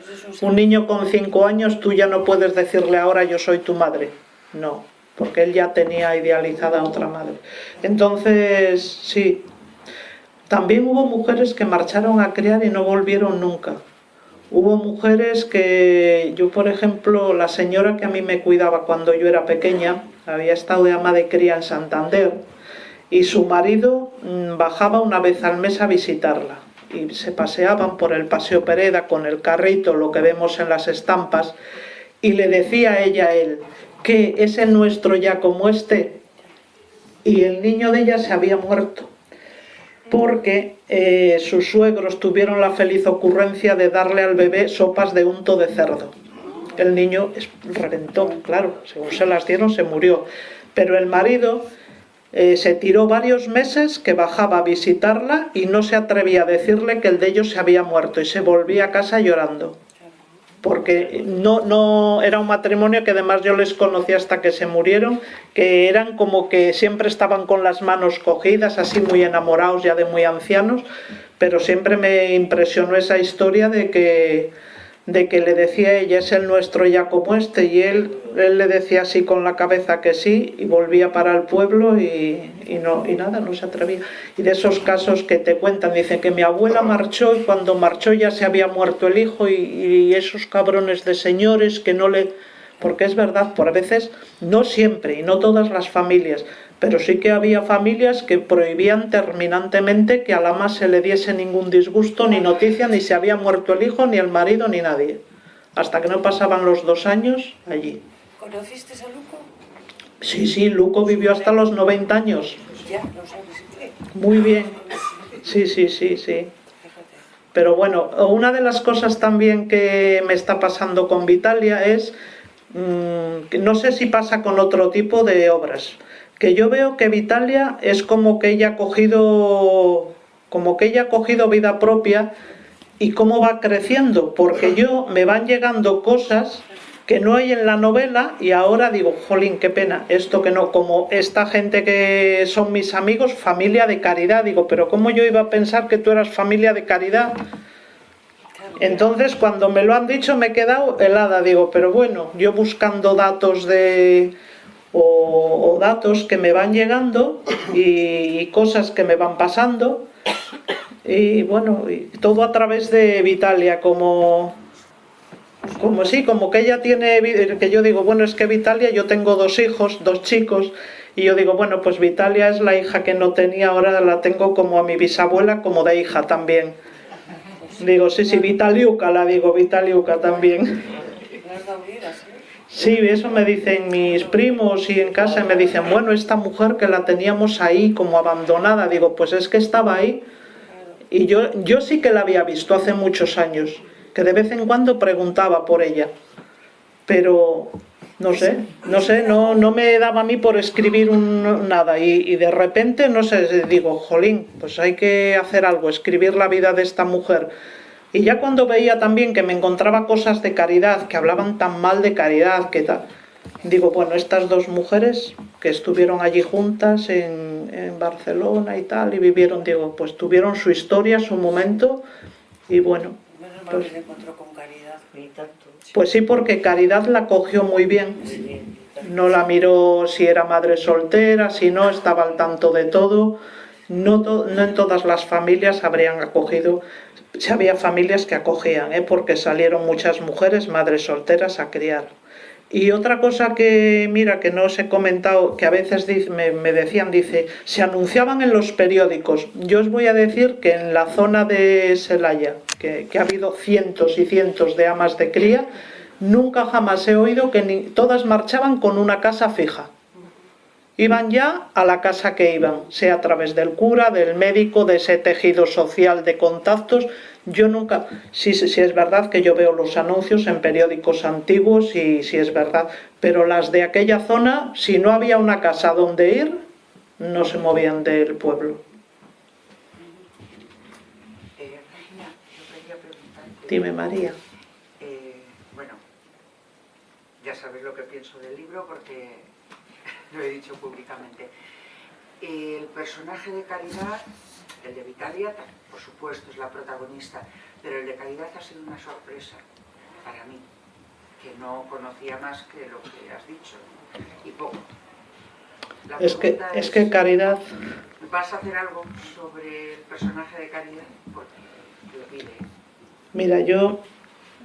Un niño con cinco años, tú ya no puedes decirle ahora yo soy tu madre. No, porque él ya tenía idealizada a otra madre. Entonces, sí. También hubo mujeres que marcharon a criar y no volvieron nunca. Hubo mujeres que, yo por ejemplo, la señora que a mí me cuidaba cuando yo era pequeña, había estado de ama de cría en Santander, y su marido mm, bajaba una vez al mes a visitarla y se paseaban por el Paseo Pereda con el carrito, lo que vemos en las estampas, y le decía ella a él que es el nuestro ya como este, y el niño de ella se había muerto porque eh, sus suegros tuvieron la feliz ocurrencia de darle al bebé sopas de unto de cerdo. El niño reventó, claro, según se las dieron se murió. Pero el marido eh, se tiró varios meses que bajaba a visitarla y no se atrevía a decirle que el de ellos se había muerto y se volvía a casa llorando. Porque no, no era un matrimonio que además yo les conocí hasta que se murieron, que eran como que siempre estaban con las manos cogidas, así muy enamorados ya de muy ancianos, pero siempre me impresionó esa historia de que de que le decía ella, es el nuestro ya como este, y él, él le decía así con la cabeza que sí, y volvía para el pueblo y, no, y nada, no se atrevía. Y de esos casos que te cuentan, dicen que mi abuela marchó y cuando marchó ya se había muerto el hijo y, y esos cabrones de señores que no le... Porque es verdad, por veces, no siempre y no todas las familias, pero sí que había familias que prohibían terminantemente que a la más se le diese ningún disgusto, ni noticia, ni se había muerto el hijo, ni el marido, ni nadie. Hasta que no pasaban los dos años allí. ¿Conociste a Luco? Sí, sí, Luco vivió hasta los 90 años. Ya. Muy bien. Sí, sí, sí, sí. Pero bueno, una de las cosas también que me está pasando con Vitalia es, mm, que no sé si pasa con otro tipo de obras, que yo veo que Vitalia es como que ella ha cogido como que ella ha cogido vida propia y cómo va creciendo, porque yo me van llegando cosas que no hay en la novela y ahora digo, jolín, qué pena, esto que no, como esta gente que son mis amigos, familia de caridad, digo, pero ¿cómo yo iba a pensar que tú eras familia de caridad? Entonces cuando me lo han dicho me he quedado helada, digo, pero bueno, yo buscando datos de, o, datos que me van llegando y, cosas que me van pasando y bueno, todo a través de Vitalia, como, como sí, como que ella tiene, que yo digo, bueno, es que Vitalia, yo tengo dos hijos, dos chicos, y yo digo, bueno, pues Vitalia es la hija que no tenía, ahora la tengo como a mi bisabuela, como de hija también. Digo, sí, sí, Vitaliuca, la digo, Vitaliuca también. Sí, eso me dicen mis primos y en casa me dicen, bueno, esta mujer que la teníamos ahí como abandonada, digo, pues es que estaba ahí y yo, yo sí que la había visto hace muchos años, que de vez en cuando preguntaba por ella, pero no sé, no sé, no, no me daba a mí por escribir un, nada. Y, y, de repente, no sé, digo, jolín, pues hay que hacer algo, escribir la vida de esta mujer y ya cuando veía también que me encontraba cosas de caridad, que hablaban tan mal de caridad, que tal, digo, bueno, estas dos mujeres que estuvieron allí juntas en, en, Barcelona y tal, y vivieron, digo, pues tuvieron su historia, su momento, y bueno. Pues, con caridad, pues sí, porque Caridad la cogió muy bien. No la miró si era madre soltera, si no, estaba al tanto de todo. No, no en todas las familias habrían acogido Había familias que acogían, ¿eh? porque salieron muchas mujeres, madres solteras, a criar. Y otra cosa que, mira, que no os he comentado, que a veces me, decían, dice, se anunciaban en los periódicos. Yo os voy a decir que en la zona de Selaya, que, ha habido cientos y cientos de amas de cría, nunca jamás he oído que todas marchaban con una casa fija. Iban ya a la casa que iban, sea a través del cura, del médico, de ese tejido social de contactos. Yo nunca, sí, es verdad que yo veo los anuncios en periódicos antiguos y sí es verdad, pero las de aquella zona, si no había una casa donde ir, no se movían del pueblo. Dime María. Eh, bueno, ya sabéis lo que pienso del libro porque lo he dicho públicamente. El personaje de Caridad, el de Vitalia, por supuesto, es la protagonista, pero el de Caridad ha sido una sorpresa para mí, que no conocía más que lo que has dicho, y poco. es que, es, que Caridad... ¿Vas a hacer algo sobre el personaje de Caridad? Porque lo pide. Mira, yo...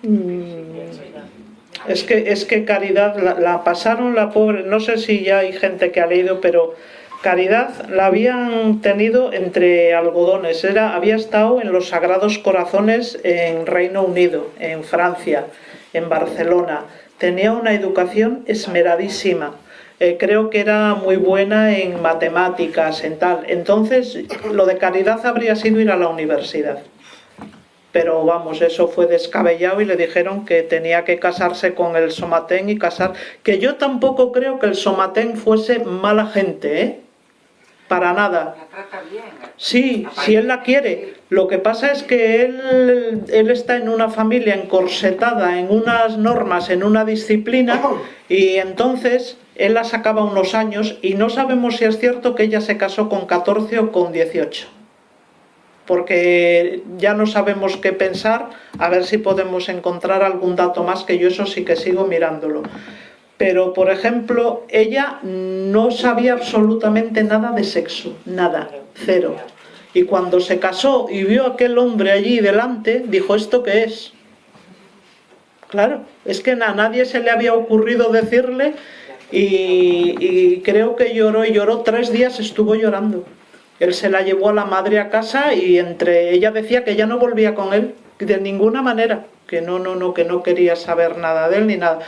Mm, es que, es que Caridad la, pasaron la pobre, no sé si ya hay gente que ha leído, pero Caridad la habían tenido entre algodones, Era, había estado en los Sagrados Corazones en Reino Unido, en Francia, en Barcelona. Tenía una educación esmeradísima. Eh, creo que era muy buena en matemáticas, en tal. Entonces, lo de Caridad habría sido ir a la universidad. Pero vamos, eso fue descabellado y le dijeron que tenía que casarse con el Somatén y casar... Que yo tampoco creo que el Somatén fuese mala gente, ¿eh? para nada. Sí, si él la quiere. Lo que pasa es que él, él está en una familia encorsetada, en unas normas, en una disciplina, y entonces él la sacaba unos años y no sabemos si es cierto que ella se casó con 14 o con 18. Porque ya no sabemos qué pensar, a ver si podemos encontrar algún dato más, que yo eso sí que sigo mirándolo pero por ejemplo, ella no sabía absolutamente nada de sexo, nada, cero. Y cuando se casó y vio a aquel hombre allí delante, dijo, ¿esto qué es? Claro, es que a nadie se le había ocurrido decirle y, y, creo que lloró y lloró tres días, estuvo llorando. Él se la llevó a la madre a casa y entre ella decía que ya no volvía con él, de ninguna manera, que no, no, no, que no quería saber nada de él ni nada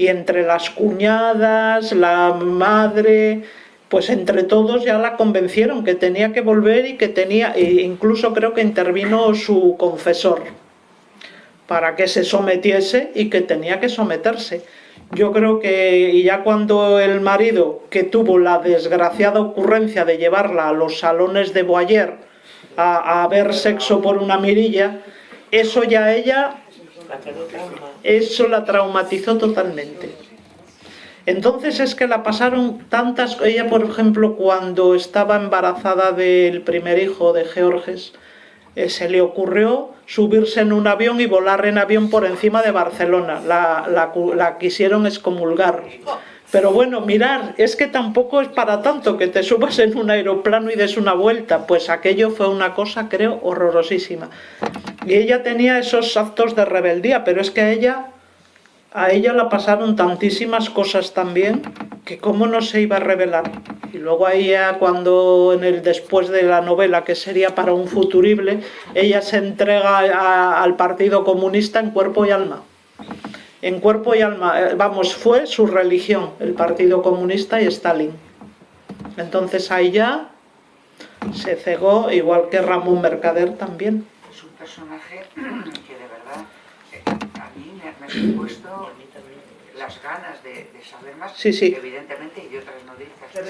y entre las cuñadas, la madre, pues entre todos ya la convencieron que tenía que volver y que tenía, e incluso creo que intervino su confesor para que se sometiese y que tenía que someterse. Yo creo que y ya cuando el marido, que tuvo la desgraciada ocurrencia de llevarla a los salones de Boyer a, a ver sexo por una mirilla, eso ya ella eso la traumatizó totalmente. Entonces es que la pasaron tantas... Ella, por ejemplo, cuando estaba embarazada del primer hijo de Georges, eh, se le ocurrió subirse en un avión y volar en avión por encima de Barcelona. La, la, quisieron excomulgar. Pero bueno, mirar, es que tampoco es para tanto que te subas en un aeroplano y des una vuelta, pues aquello fue una cosa, creo, horrorosísima. Y ella tenía esos actos de rebeldía, pero es que a ella, a ella la pasaron tantísimas cosas también, que cómo no se iba a rebelar. Y luego a ella, cuando en el después de la novela, que sería para un futurible, ella se entrega al Partido Comunista en cuerpo y alma en cuerpo y alma, eh, vamos, fue su religión, el Partido Comunista y Stalin. Entonces ahí ya se cegó, igual que Ramón Mercader también. Es un personaje que de verdad eh, a mí me, ha supuesto las ganas de, saber más, sí, sí. evidentemente, y otras no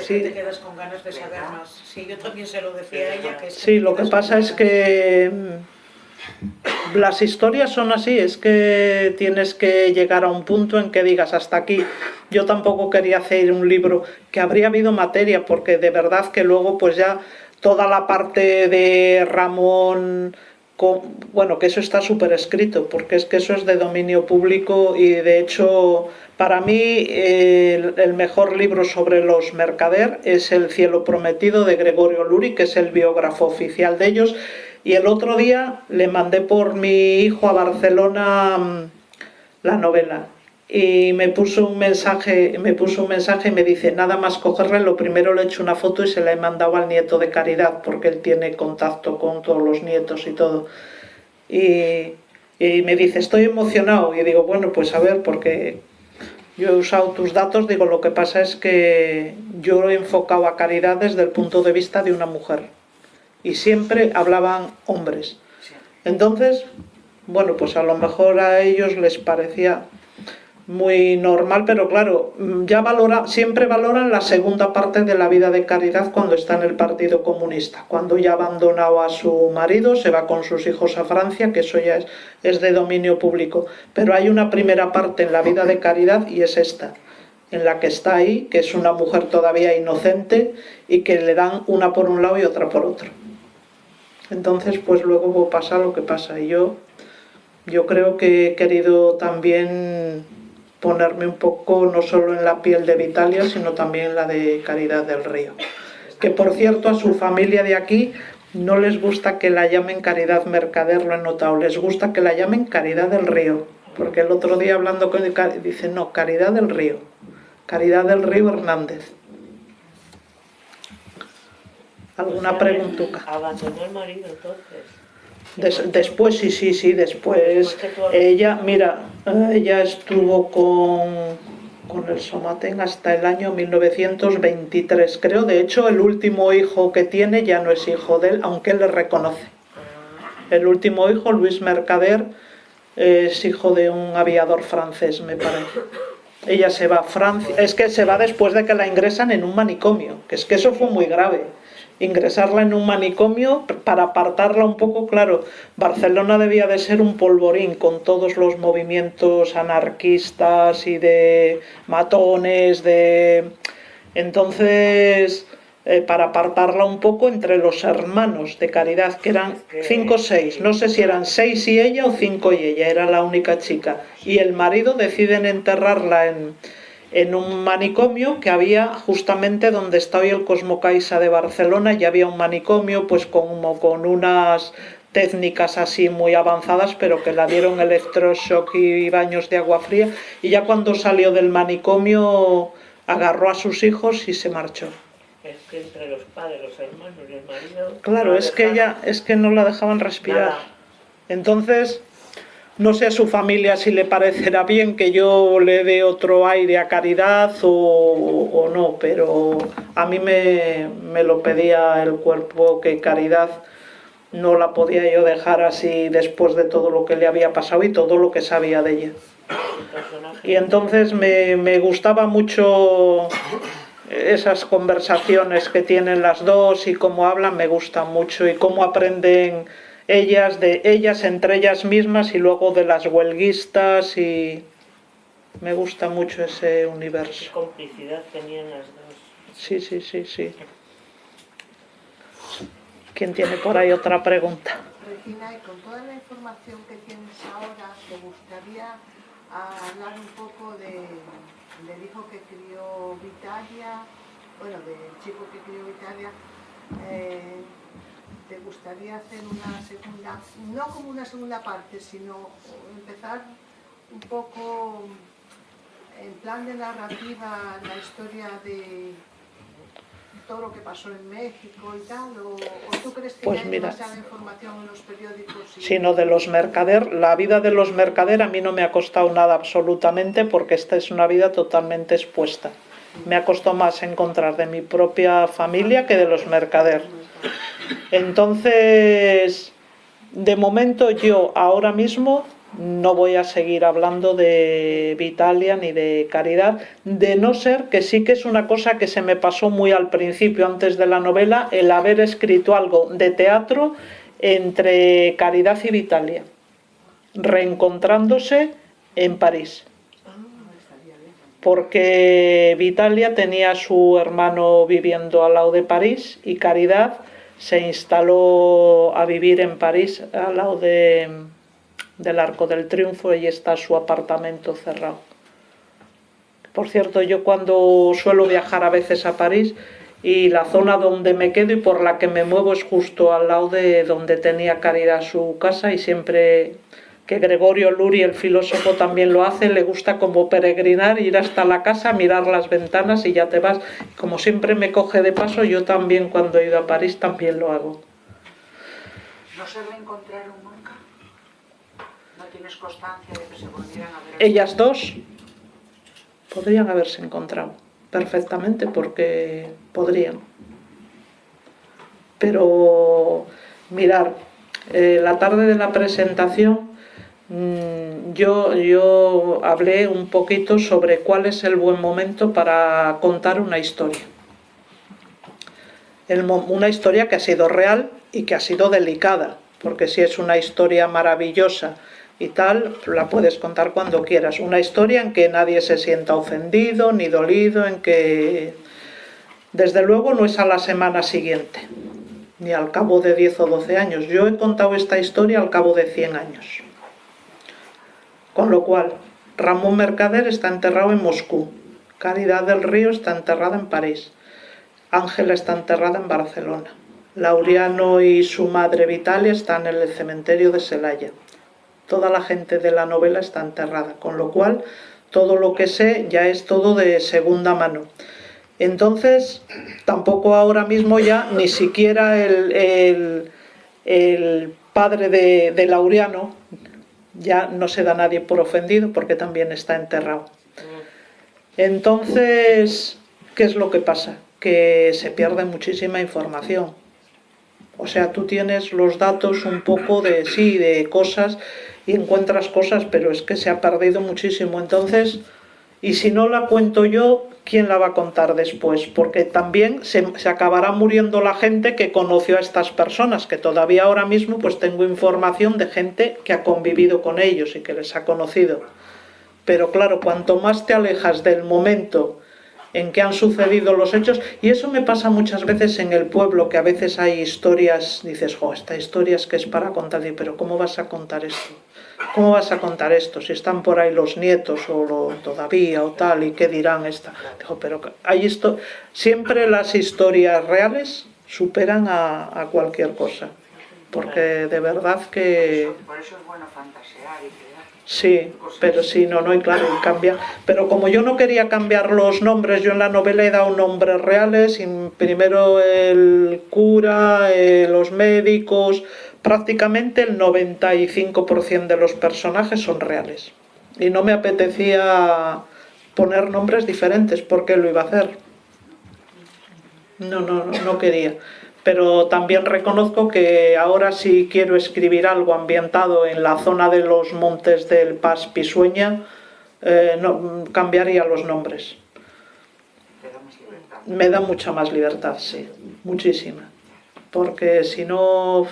Sí. te quedas con ganas de saber más. Sí, yo también se lo decía a ella. Que sí, lo que pasa es que las historias son así, es que tienes que llegar a un punto en que digas hasta aquí. Yo tampoco quería hacer un libro que habría habido materia, porque de verdad que luego pues ya toda la parte de Ramón, bueno, que eso está súper escrito, porque es que eso es de dominio público y de hecho para mí el, el, mejor libro sobre los mercader es El cielo prometido de Gregorio Luri, que es el biógrafo oficial de ellos. Y el otro día le mandé por mi hijo a Barcelona mm, la novela y me puso un mensaje, me puso un mensaje y me dice, nada más cogerle, lo primero le he hecho una foto y se la he mandado al nieto de Caridad, porque él tiene contacto con todos los nietos y todo. Y, y me dice, estoy emocionado. Y digo, bueno, pues a ver, porque yo he usado tus datos, digo, lo que pasa es que yo he enfocado a Caridad desde el punto de vista de una mujer y siempre hablaban hombres. Entonces, bueno, pues a lo mejor a ellos les parecía muy normal, pero claro, ya valora, siempre valoran la segunda parte de la vida de Caridad cuando está en el Partido Comunista, cuando ya ha abandonado a su marido, se va con sus hijos a Francia, que eso ya es, es de dominio público. Pero hay una primera parte en la vida de Caridad y es esta, en la que está ahí, que es una mujer todavía inocente y que le dan una por un lado y otra por otro. Entonces, pues luego pasa lo que pasa. Y yo, yo creo que he querido también ponerme un poco, no solo en la piel de Vitalia, sino también en la de Caridad del Río. Que por cierto, a su familia de aquí no les gusta que la llamen Caridad Mercader, lo he notado, les gusta que la llamen Caridad del Río. Porque el otro día hablando con él, dice, no, Caridad del Río. Caridad del Río Hernández. ¿Alguna preguntuca? Abandonó el marido entonces. Des- después, sí, sí, sí, después. Ella, mira, ella estuvo con, con el Somatén hasta el año 1923, creo. De hecho, el último hijo que tiene ya no es hijo de él, aunque él le reconoce. El último hijo, Luis Mercader, es hijo de un aviador francés, me parece. Ella se va a Francia, es que se va después de que la ingresan en un manicomio, que es que eso fue muy grave. Ingresarla en un manicomio para apartarla un poco, claro, Barcelona debía de ser un polvorín con todos los movimientos anarquistas y de matones, de... Entonces, eh, para apartarla un poco entre los hermanos de Caridad, que eran cinco o seis, no sé si eran seis y ella o cinco y ella, era la única chica. Y el marido deciden enterrarla en, en un manicomio que había justamente donde está hoy el Cosmocaisa de Barcelona, ya había un manicomio pues como con unas técnicas así muy avanzadas, pero que la dieron electroshock y baños de agua fría, y ya cuando salió del manicomio agarró a sus hijos y se marchó. Es que entre los padres, los hermanos y el marido. Claro, no es que ella es que no la dejaban respirar. nada. Entonces, no sé a su familia si le parecerá bien que yo le dé otro aire a Caridad o, no, pero a mí me, me lo pedía el cuerpo que Caridad no la podía yo dejar así después de todo lo que le había pasado y todo lo que sabía de ella. Y entonces me, me gustaba mucho esas conversaciones que tienen las dos y cómo hablan, me gustan mucho y cómo aprenden ellas de ellas entre ellas mismas y luego de las huelguistas y me gusta mucho ese Qué universo. complicidad tenían las dos. Sí, sí, sí, sí. ¿Quién tiene por ahí otra pregunta? Regina, y con toda la información que tienes ahora, ¿te gustaría hablar un poco de, del hijo que crió Vitalia, bueno, del chico que crió Vitalia? Eh, ¿Te gustaría hacer una segunda, no como una segunda parte, sino empezar un poco en plan de narrativa la historia de todo lo que pasó en México y tal? ¿O, o tú crees que Pues hay mira. demasiada información en los periódicos? y- sino de los mercader. La vida de los mercader a mí no me ha costado nada absolutamente porque esta es una vida totalmente expuesta. Me ha costado más encontrar de mi propia familia que de los mercader. Entonces, de momento yo ahora mismo no voy a seguir hablando de Vitalia ni de Caridad, de no ser que sí que es una cosa que se me pasó muy al principio, antes de la novela, el haber escrito algo de teatro entre Caridad y Vitalia, reencontrándose en París. Porque Vitalia tenía a su hermano viviendo al lado de París y Caridad se instaló a vivir en París al lado de, del Arco del Triunfo y está su apartamento cerrado. Por cierto, yo cuando suelo viajar a veces a París y la zona donde me quedo y por la que me muevo es justo al lado de donde tenía Caridad su casa y siempre que Gregorio Luri, el filósofo, también lo hace, le gusta como peregrinar, ir hasta la casa, mirar las ventanas y ya te vas. Como siempre me coge de paso, yo también cuando he ido a París también lo hago. ¿No se reencontraron nunca? ¿No tienes constancia de que se volvieran a ver? Ellas dos podrían haberse encontrado perfectamente porque podrían. Pero mirar, eh, la tarde de la presentación yo, yo hablé un poquito sobre cuál es el buen momento para contar una historia. Una historia que ha sido real y que ha sido delicada, porque si es una historia maravillosa y tal, la puedes contar cuando quieras. Una historia en que nadie se sienta ofendido ni dolido, en que desde luego no es a la semana siguiente, ni al cabo de 10 o 12 años. Yo he contado esta historia al cabo de 100 años. Con lo cual, Ramón Mercader está enterrado en Moscú, Caridad del Río está enterrada en París, Ángela está enterrada en Barcelona, Laureano y su madre Vitalia están en el cementerio de Celaya. Toda la gente de la novela está enterrada, con lo cual todo lo que sé ya es todo de segunda mano. Entonces, tampoco ahora mismo ya ni siquiera el, padre de, de Laureano ya no se da nadie por ofendido porque también está enterrado. Entonces, ¿qué es lo que pasa? Que se pierde muchísima información. O sea, tú tienes los datos un poco de sí, de cosas y encuentras cosas, pero es que se ha perdido muchísimo. Entonces, y si no la cuento yo, ¿quién la va a contar después? Porque también se, acabará muriendo la gente que conoció a estas personas, que todavía ahora mismo pues tengo información de gente que ha convivido con ellos y que les ha conocido. Pero claro, cuanto más te alejas del momento en que han sucedido los hechos, y eso me pasa muchas veces en el pueblo, que a veces hay historias, dices, jo, esta historia es que es para contar, pero ¿cómo vas a contar esto? ¿Cómo vas a contar esto? Si están por ahí los nietos o lo, todavía o tal, ¿y qué dirán esta? Digo, pero hay esto, siempre las historias reales superan a, a cualquier cosa, porque de verdad que... Por eso es bueno fantasear y crear. Sí, pero sí, no, no, y claro, cambia. Pero como yo no quería cambiar los nombres, yo en la novela he dado nombres reales, y primero el cura, eh, los médicos, prácticamente el 95% de los personajes son reales. Y no me apetecía poner nombres diferentes, porque lo iba a hacer. No, no, no, quería pero también reconozco que ahora si quiero escribir algo ambientado en la zona de los montes del Paz Pisueña, eh, no, cambiaría los nombres. Me da mucha más libertad, sí, muchísima. Porque si no,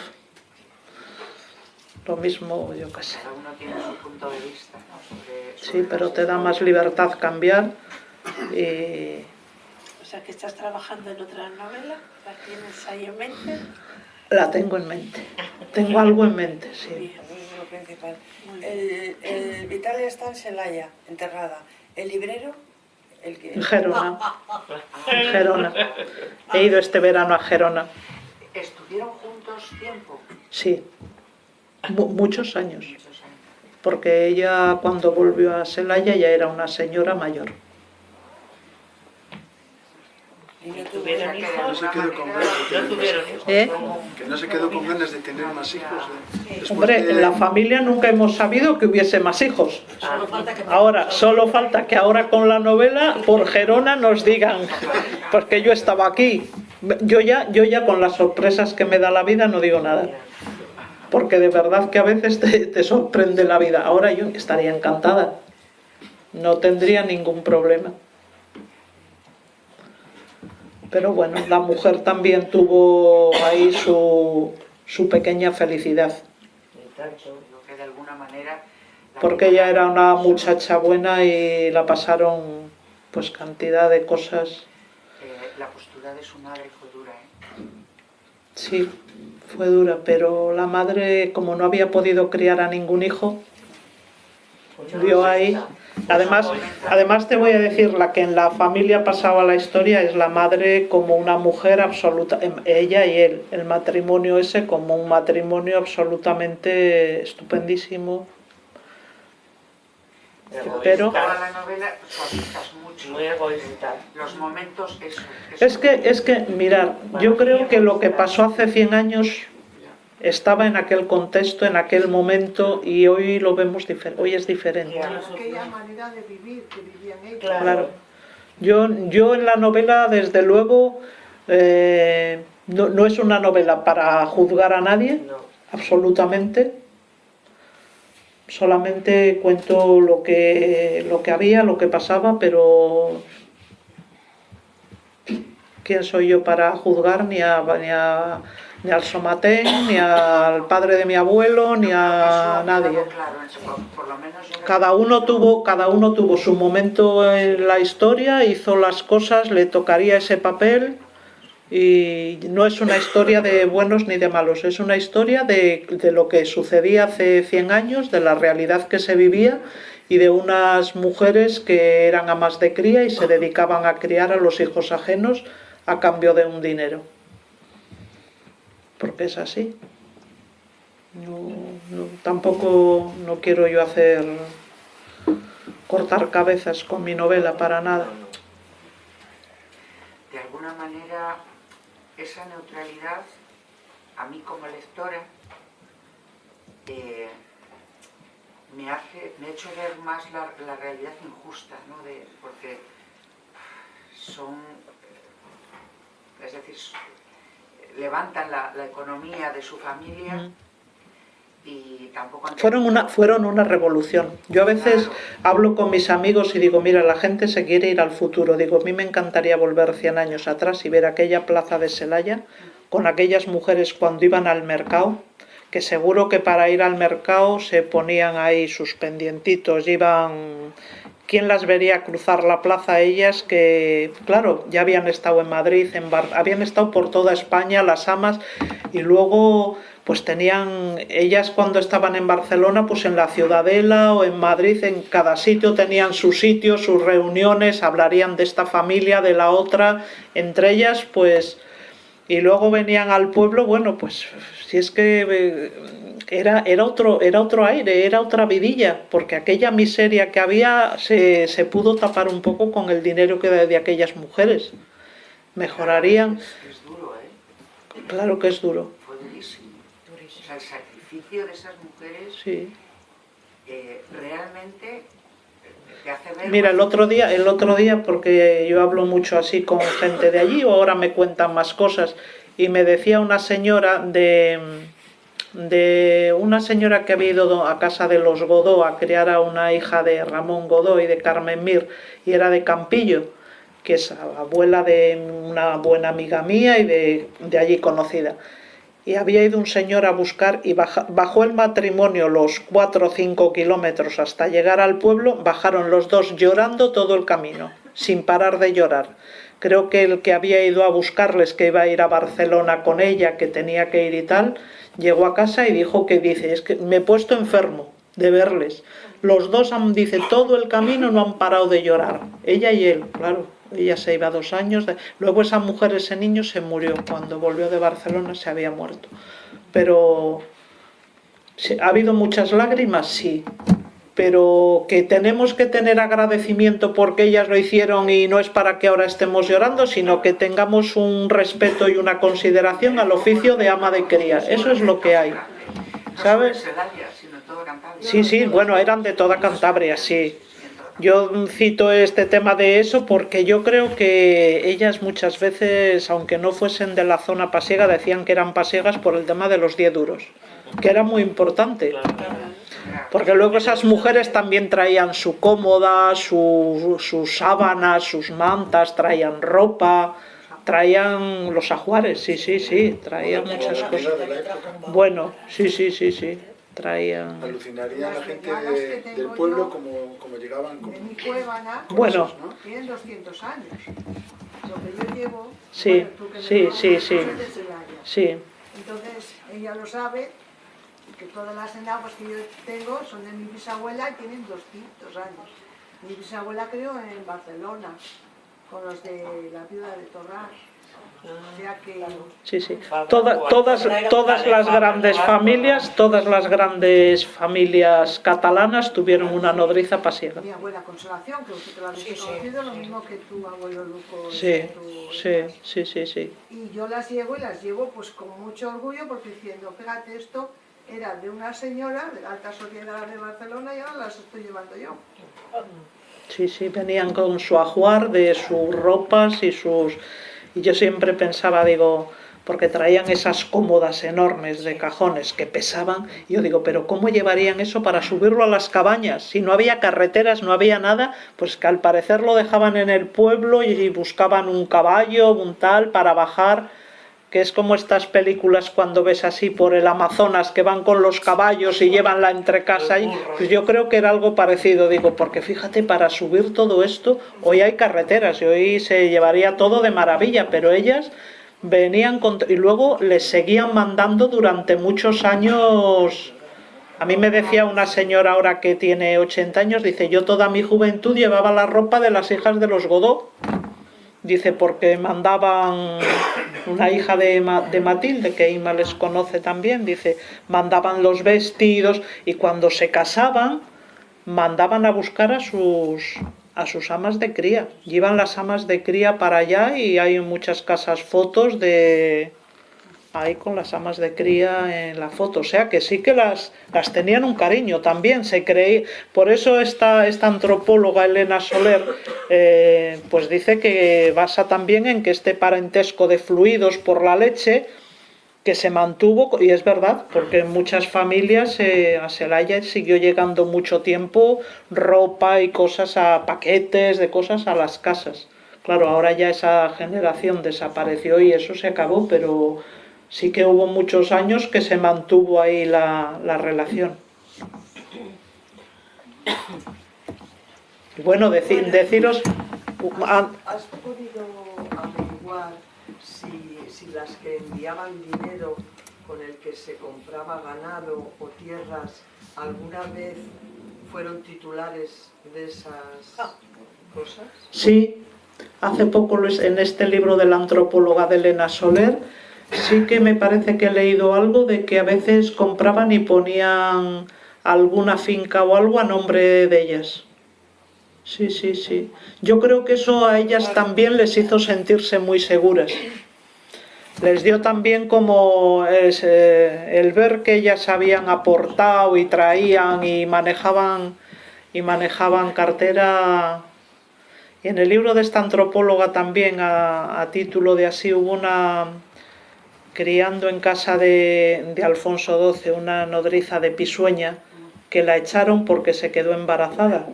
lo mismo, yo qué sé. Cada uno tiene su punto de vista. ¿no? Sobre, sobre Sí, pero te da más libertad cambiar y O sea, que estás trabajando en otra novela, ¿la tienes ahí en mente? la tengo en mente. Tengo algo en mente, sí. Bien, eso es lo principal. El, el Vitalia está en Celaya, enterrada. El librero, el que... En Gerona. En Gerona. He ido este verano a Gerona. ¿Estuvieron juntos tiempo? Sí, muchos años. Muchos años. Porque ella cuando volvió a Celaya ya era una señora mayor. ¿Eh? Que no se quedó con ganas de tener más hijos. ¿eh? Hombre, de- en la familia nunca hemos sabido que hubiese más hijos. Ahora, solo falta que ahora con la novela por Gerona nos digan, porque yo estaba aquí. Yo ya, yo ya con las sorpresas que me da la vida no digo nada. Porque de verdad que a veces te, te sorprende la vida. Ahora yo estaría encantada. No tendría ningún problema. Pero bueno, la mujer también tuvo ahí su, su pequeña felicidad. De alguna manera... Porque ella era una muchacha buena y la pasaron pues cantidad de cosas. Eh, la postura de su madre fue dura, ¿eh? Sí, fue dura, pero la madre, como no había podido criar a ningún hijo, Pues vio ahí. Además, además te voy a decir, la que en la familia pasaba la historia es la madre como una mujer absoluta, em, ella y él, el matrimonio ese como un matrimonio absolutamente estupendísimo. Pero- Toda la novela suavizas mucho. Muy egoísta. Los momentos, eso. Es que, es que, mirar, yo creo que lo que pasó hace 100 años estaba en aquel contexto, en aquel momento, y hoy lo vemos diferente, hoy es diferente. Claro. Aquella manera de vivir que vivían ellos. Claro. Claro. Yo, yo en la novela, desde luego, eh, no, no es una novela para juzgar a nadie, No. absolutamente. Solamente cuento lo que, lo que había, lo que pasaba, pero ¿quién soy yo para juzgar ni a, ni a- ni al Somatén, ni al padre de mi abuelo, ni a nadie? Cada uno tuvo, cada uno tuvo su momento en la historia, hizo las cosas, le tocaría ese papel y no es una historia de buenos ni de malos, es una historia de, de lo que sucedía hace 100 años, de la realidad que se vivía y de unas mujeres que eran amas de cría y se dedicaban a criar a los hijos ajenos a cambio de un dinero. Porque es así. No, tampoco no quiero yo hacer cortar cabezas con mi novela para nada. Esa neutralidad, a mí como lectora, eh, me, hace, me ha hecho ver más la, realidad injusta, ¿no? De, porque son, es decir, levantan la, economía de su familia. Y tampoco han Fueron una, fueron una revolución. Yo a veces Claro. hablo con mis amigos y digo, mira, la gente se quiere ir al futuro. Digo, a mí me encantaría volver 100 años atrás y ver aquella plaza de Celaya con aquellas mujeres cuando iban al mercado, que seguro que para ir al mercado se ponían ahí sus pendientitos, iban... ¿Quién las vería cruzar la plaza? Ellas que, claro, ya habían estado en Madrid, en Bar- habían estado por toda España, las amas, y luego pues tenían, ellas cuando estaban en Barcelona, pues en la Ciudadela o en Madrid, en cada sitio tenían su sitio, sus reuniones, hablarían de esta familia, de la otra, entre ellas pues, y luego venían al pueblo, bueno, pues si es que eh, era, era, otro, era otro aire, era otra vidilla, porque aquella miseria que había se, se pudo tapar un poco con el dinero que de, de aquellas mujeres. Mejorarían, Es, es duro, ¿eh? claro que es duro, Fue durísimo. O sea, el sacrificio de esas mujeres sí. eh, realmente te hace ver... Mira, el otro día, el otro día, porque yo hablo mucho así con gente de allí, o ahora me cuentan más cosas, y me decía una señora de, de una señora que había ido a casa de los Godó a criar a una hija de Ramón Godó y de Carmen Mir, y era de Campillo, que es abuela de una buena amiga mía y de, de allí conocida. Y había ido un señor a buscar y bajó el matrimonio los cuatro o cinco kilómetros hasta llegar al pueblo, bajaron los dos llorando todo el camino, sin parar de llorar. Creo que el que había ido a buscarles, que iba a ir a Barcelona con ella, que tenía que ir y tal, llegó a casa y dijo que dice, es que me he puesto enfermo de verles. Los dos han, dice, todo el camino no han parado de llorar, ella y él, claro. Ella se iba dos años, de- luego esa mujer, ese niño se murió, cuando volvió de Barcelona se había muerto. Pero ha habido muchas lágrimas, sí, pero que tenemos que tener agradecimiento porque ellas lo hicieron y no es para que ahora estemos llorando, sino que tengamos un respeto y una consideración al oficio de ama de cría. Eso es lo que hay. ¿sabes? Sí, sí, bueno, eran de toda Cantabria, sí. Yo cito este tema de eso porque yo creo que ellas muchas veces, aunque no fuesen de la zona pasiega, decían que eran pasiegas por el tema de los 10 duros, que era muy importante. Porque luego esas mujeres también traían su cómoda, su- sus sábanas, sus mantas, traían ropa, traían los ajuares, sí, sí, sí, traían muchas cosas. Bueno, sí, sí, sí, sí, traían... Alucinaría la Las gente de- del pueblo como, como llegaban con De mi cuevana, Bueno, ¿no? tienen 200 años. Lo que yo llevo, Sí, bueno, tú que me sí, conoces, sí, sí. Entonces, ella lo sabe, que todas las enaguas que yo tengo son de mi bisabuela y tienen 200 años. Mi bisabuela creó en Barcelona, con los de la viuda de Torrás. O sea que... sí, sí. Toda- todas, todas las grandes familias, todas las grandes familias catalanas tuvieron una nodriza pasiega. Mi abuela Consolación, que vosotros la habéis conocido, lo mismo que tu abuelo Luco. Sí, sí, sí, sí, sí. Y yo las llevo y las llevo pues con mucho orgullo porque diciendo, fíjate, esto era de una señora de la alta sociedad de Barcelona y ahora las estoy llevando yo. Sí, sí, venían con su ajuar de sus ropas y sus... Y yo siempre pensaba, digo, porque traían esas cómodas enormes de cajones que pesaban, y yo digo, pero ¿cómo llevarían eso para subirlo a las cabañas? Si no había carreteras, no había nada, pues que al parecer lo dejaban en el pueblo y buscaban un caballo, un tal, para bajar que es como estas películas cuando ves así por el Amazonas que van con los caballos y llevan la entrecasa y pues yo creo que era algo parecido, digo, porque fíjate, para subir todo esto, hoy hay carreteras y hoy se llevaría todo de maravilla, pero ellas venían con... y luego les seguían mandando durante muchos años... A mí me decía una señora ahora que tiene 80 años, dice, yo toda mi juventud llevaba la ropa de las hijas de los Godó. Dice, porque mandaban una hija de, de Matilde, que Ima les conoce también, dice, mandaban los vestidos y cuando se casaban mandaban a buscar a sus a sus amas de cría. Llevan las amas de cría para allá y hay en muchas casas fotos de ahí con las amas de cría en la foto. O sea que sí que las, las tenían un cariño también. Se creí, por eso esta, esta antropóloga Elena Soler eh, pues dice que basa también en que este parentesco de fluidos por la leche que se mantuvo, y es verdad, porque en muchas familias eh, a Celaya siguió llegando mucho tiempo ropa y cosas a paquetes de cosas a las casas. Claro, ahora ya esa generación desapareció y eso se acabó, pero sí que hubo muchos años que se mantuvo ahí la, la relación. Bueno, decir, deciros... ¿Has podido averiguar si, si las que enviaban dinero con el que se compraba ganado o tierras alguna vez fueron titulares de esas cosas? Sí, hace poco en este libro de la antropóloga de Elena Soler sí que me parece que he leído algo de que a veces compraban y ponían alguna finca o algo a nombre de ellas. Sí, sí, sí. Yo creo que eso a ellas también les hizo sentirse muy seguras. Les dio también como eh, el ver que ellas habían aportado y traían y manejaban y manejaban cartera. Y en el libro de esta antropóloga también, a, título de así, hubo una criando en casa de, de Alfonso XII una nodriza de Pisueña que la echaron porque se quedó embarazada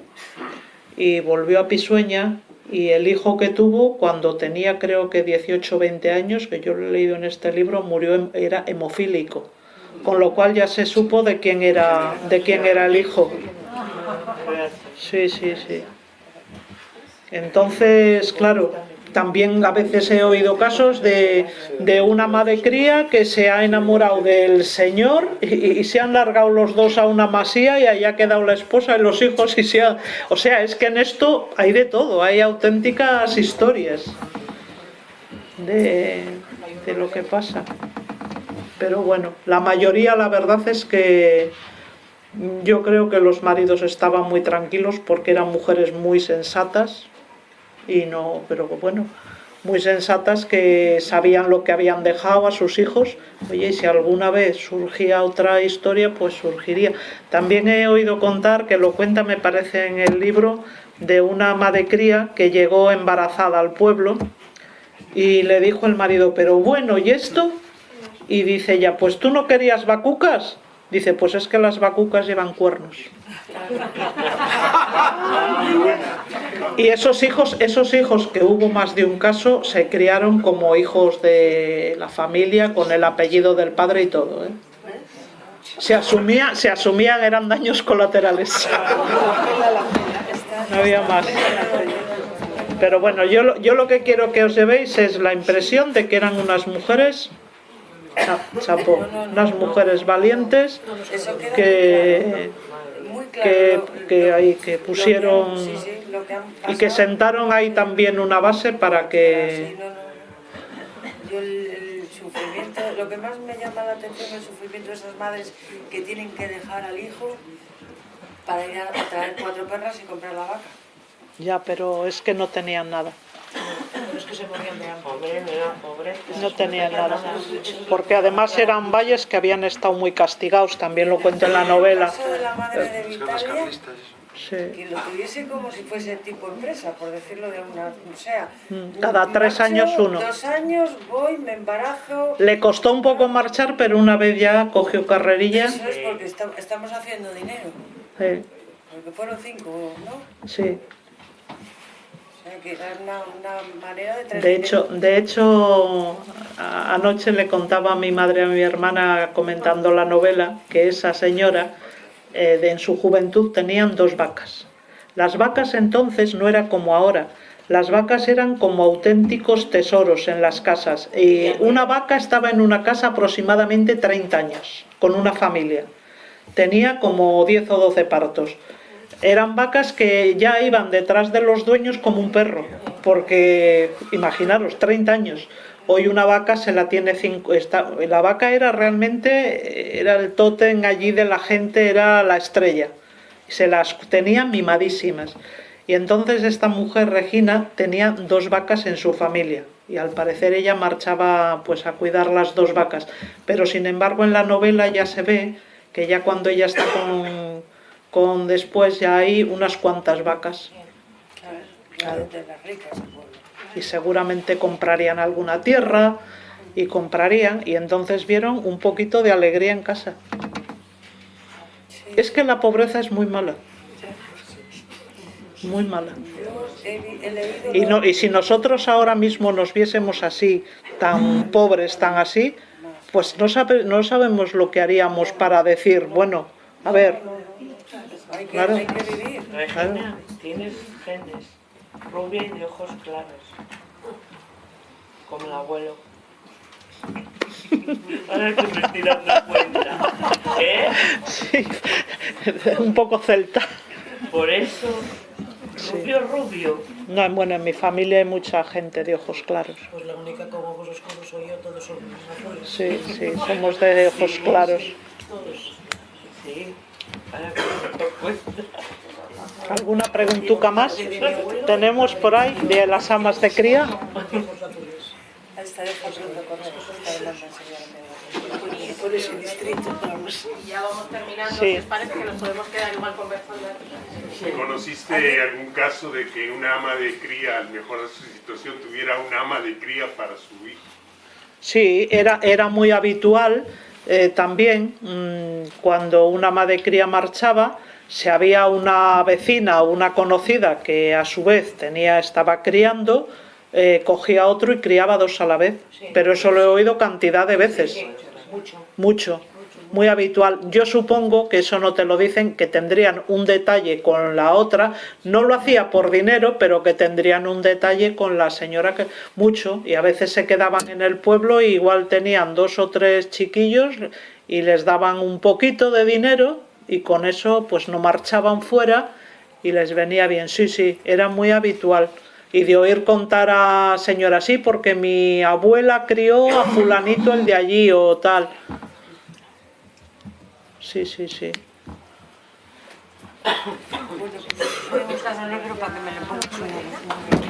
y volvió a Pisueña y el hijo que tuvo cuando tenía creo que 18 o 20 años, que yo lo he leído en este libro, murió era hemofílico, con lo cual ya se supo de quién era, de quién era el hijo. Sí, sí, sí. Entonces, claro, también a veces he oído casos de, de una madre cría que se ha enamorado del señor y, se han largado los dos a una masía y ahí ha quedado la esposa y los hijos y se ha... O sea, es que en esto hay de todo, hay auténticas historias de, de lo que pasa. Pero bueno, la mayoría la verdad es que yo creo que los maridos estaban muy tranquilos porque eran mujeres muy sensatas, y no, pero bueno, muy sensatas que sabían lo que habían dejado a sus hijos. Oye, y si alguna vez surgía otra historia, pues surgiría. También he oído contar, que lo cuenta me parece en el libro, de una ama de cría que llegó embarazada al pueblo y le dijo el marido, pero bueno, ¿y esto? Y dice ella, pues tú no querías vacucas. Dice, pues es que las vacucas llevan cuernos. Y esos hijos, esos hijos que hubo más de un caso, se criaron como hijos de la familia, con el apellido del padre y todo. ¿eh? Se, asumía, se asumían, eran daños colaterales. No había más. Pero bueno, yo, yo lo que quiero que os llevéis es la impresión de que eran unas mujeres chapo, unas mujeres valientes que que, que, ahí, que pusieron y que sentaron ahí también una base para que... Yo el, sufrimiento, lo que más me llama la atención es el sufrimiento de esas madres que tienen que dejar al hijo para ir a traer cuatro perras y comprar la vaca. Ya, pero es que no tenían nada. No tenían nada. Porque además eran valles que habían estado muy castigados, también lo cuento en la novela. de la madre de Vitalia, que lo tuviese como si fuese tipo empresa, por decirlo de una... O sea, mm, cada tres años uno. Dos años voy, me embarazo... Le costó un poco marchar, pero una vez ya cogió carrerilla. Eso es porque estamos haciendo dinero. Sí. Porque fueron cinco, ¿no? Sí. De, de hecho, de hecho, anoche le contaba a mi madre a mi hermana comentando la novela que esa señora eh, en su juventud tenían dos vacas. Las vacas entonces no era como ahora, las vacas eran como auténticos tesoros en las casas. Y una vaca estaba en una casa aproximadamente 30 años, con una familia. Tenía como 10 o 12 partos eran vacas que ya iban detrás de los dueños como un perro, porque imaginaros, 30 años. Hoy una vaca se la tiene cinco, la vaca era realmente, era el tótem allí de la gente, era la estrella. Se las tenían mimadísimas. Y entonces esta mujer, Regina, tenía dos vacas en su familia y al parecer ella marchaba pues a cuidar las dos vacas. Pero sin embargo en la novela ya se ve que ya cuando ella está con, con después ya hay unas cuantas vacas. Claro. Y seguramente comprarían alguna tierra y comprarían y entonces vieron un poquito de alegría en casa. Es que la pobreza es muy mala. Muy mala. Y, no, y si nosotros ahora mismo nos viésemos así, tan pobres, tan así, pues no, sabe- no sabemos lo que haríamos para decir, bueno, a ver, hay que, claro. hay que vivir. Regina, tienes genes rubia y de ojos claros. Como el abuelo. Ahora que me estoy dando cuenta. ¿Eh? sí, un poco celta. Por eso, rubio, rubio. No, bueno, en mi familia hay mucha gente de ojos claros. Pues la única con ojos oscuros soy yo, todos son azules. Sí, sí, somos de ojos claros. Todos. Sí. ¿Alguna preguntuca más? Tenemos por ahí de las amas de cría. Por ese distrito, vamos. Y ya vamos terminando, Sí. os parece que nos podemos quedar igual conversando. ¿Conociste algún caso de que una ama de cría, al mejorar su situación, tuviera una ama de cría para su hijo? Sí, era, era muy habitual eh, también mm, cuando una ama de cría marchaba, si había una vecina o una conocida que a su vez tenía, estaba criando, eh, cogía otro y criaba dos a la vez. Pero eso lo he oído cantidad de veces. Mucho. Mucho, muy habitual. Yo supongo que eso no te lo dicen, que tendrían un detalle con la otra. No lo hacía por dinero, pero que tendrían un detalle con la señora que mucho. Y a veces se quedaban en el pueblo y igual tenían dos o tres chiquillos y les daban un poquito de dinero y con eso pues no marchaban fuera y les venía bien. Sí, sí, era muy habitual. Y de oír contar a señora sí, porque mi abuela crió a fulanito el de allí o tal. Sí, sí, sí. Voy a buscar libro para que me lo ponga.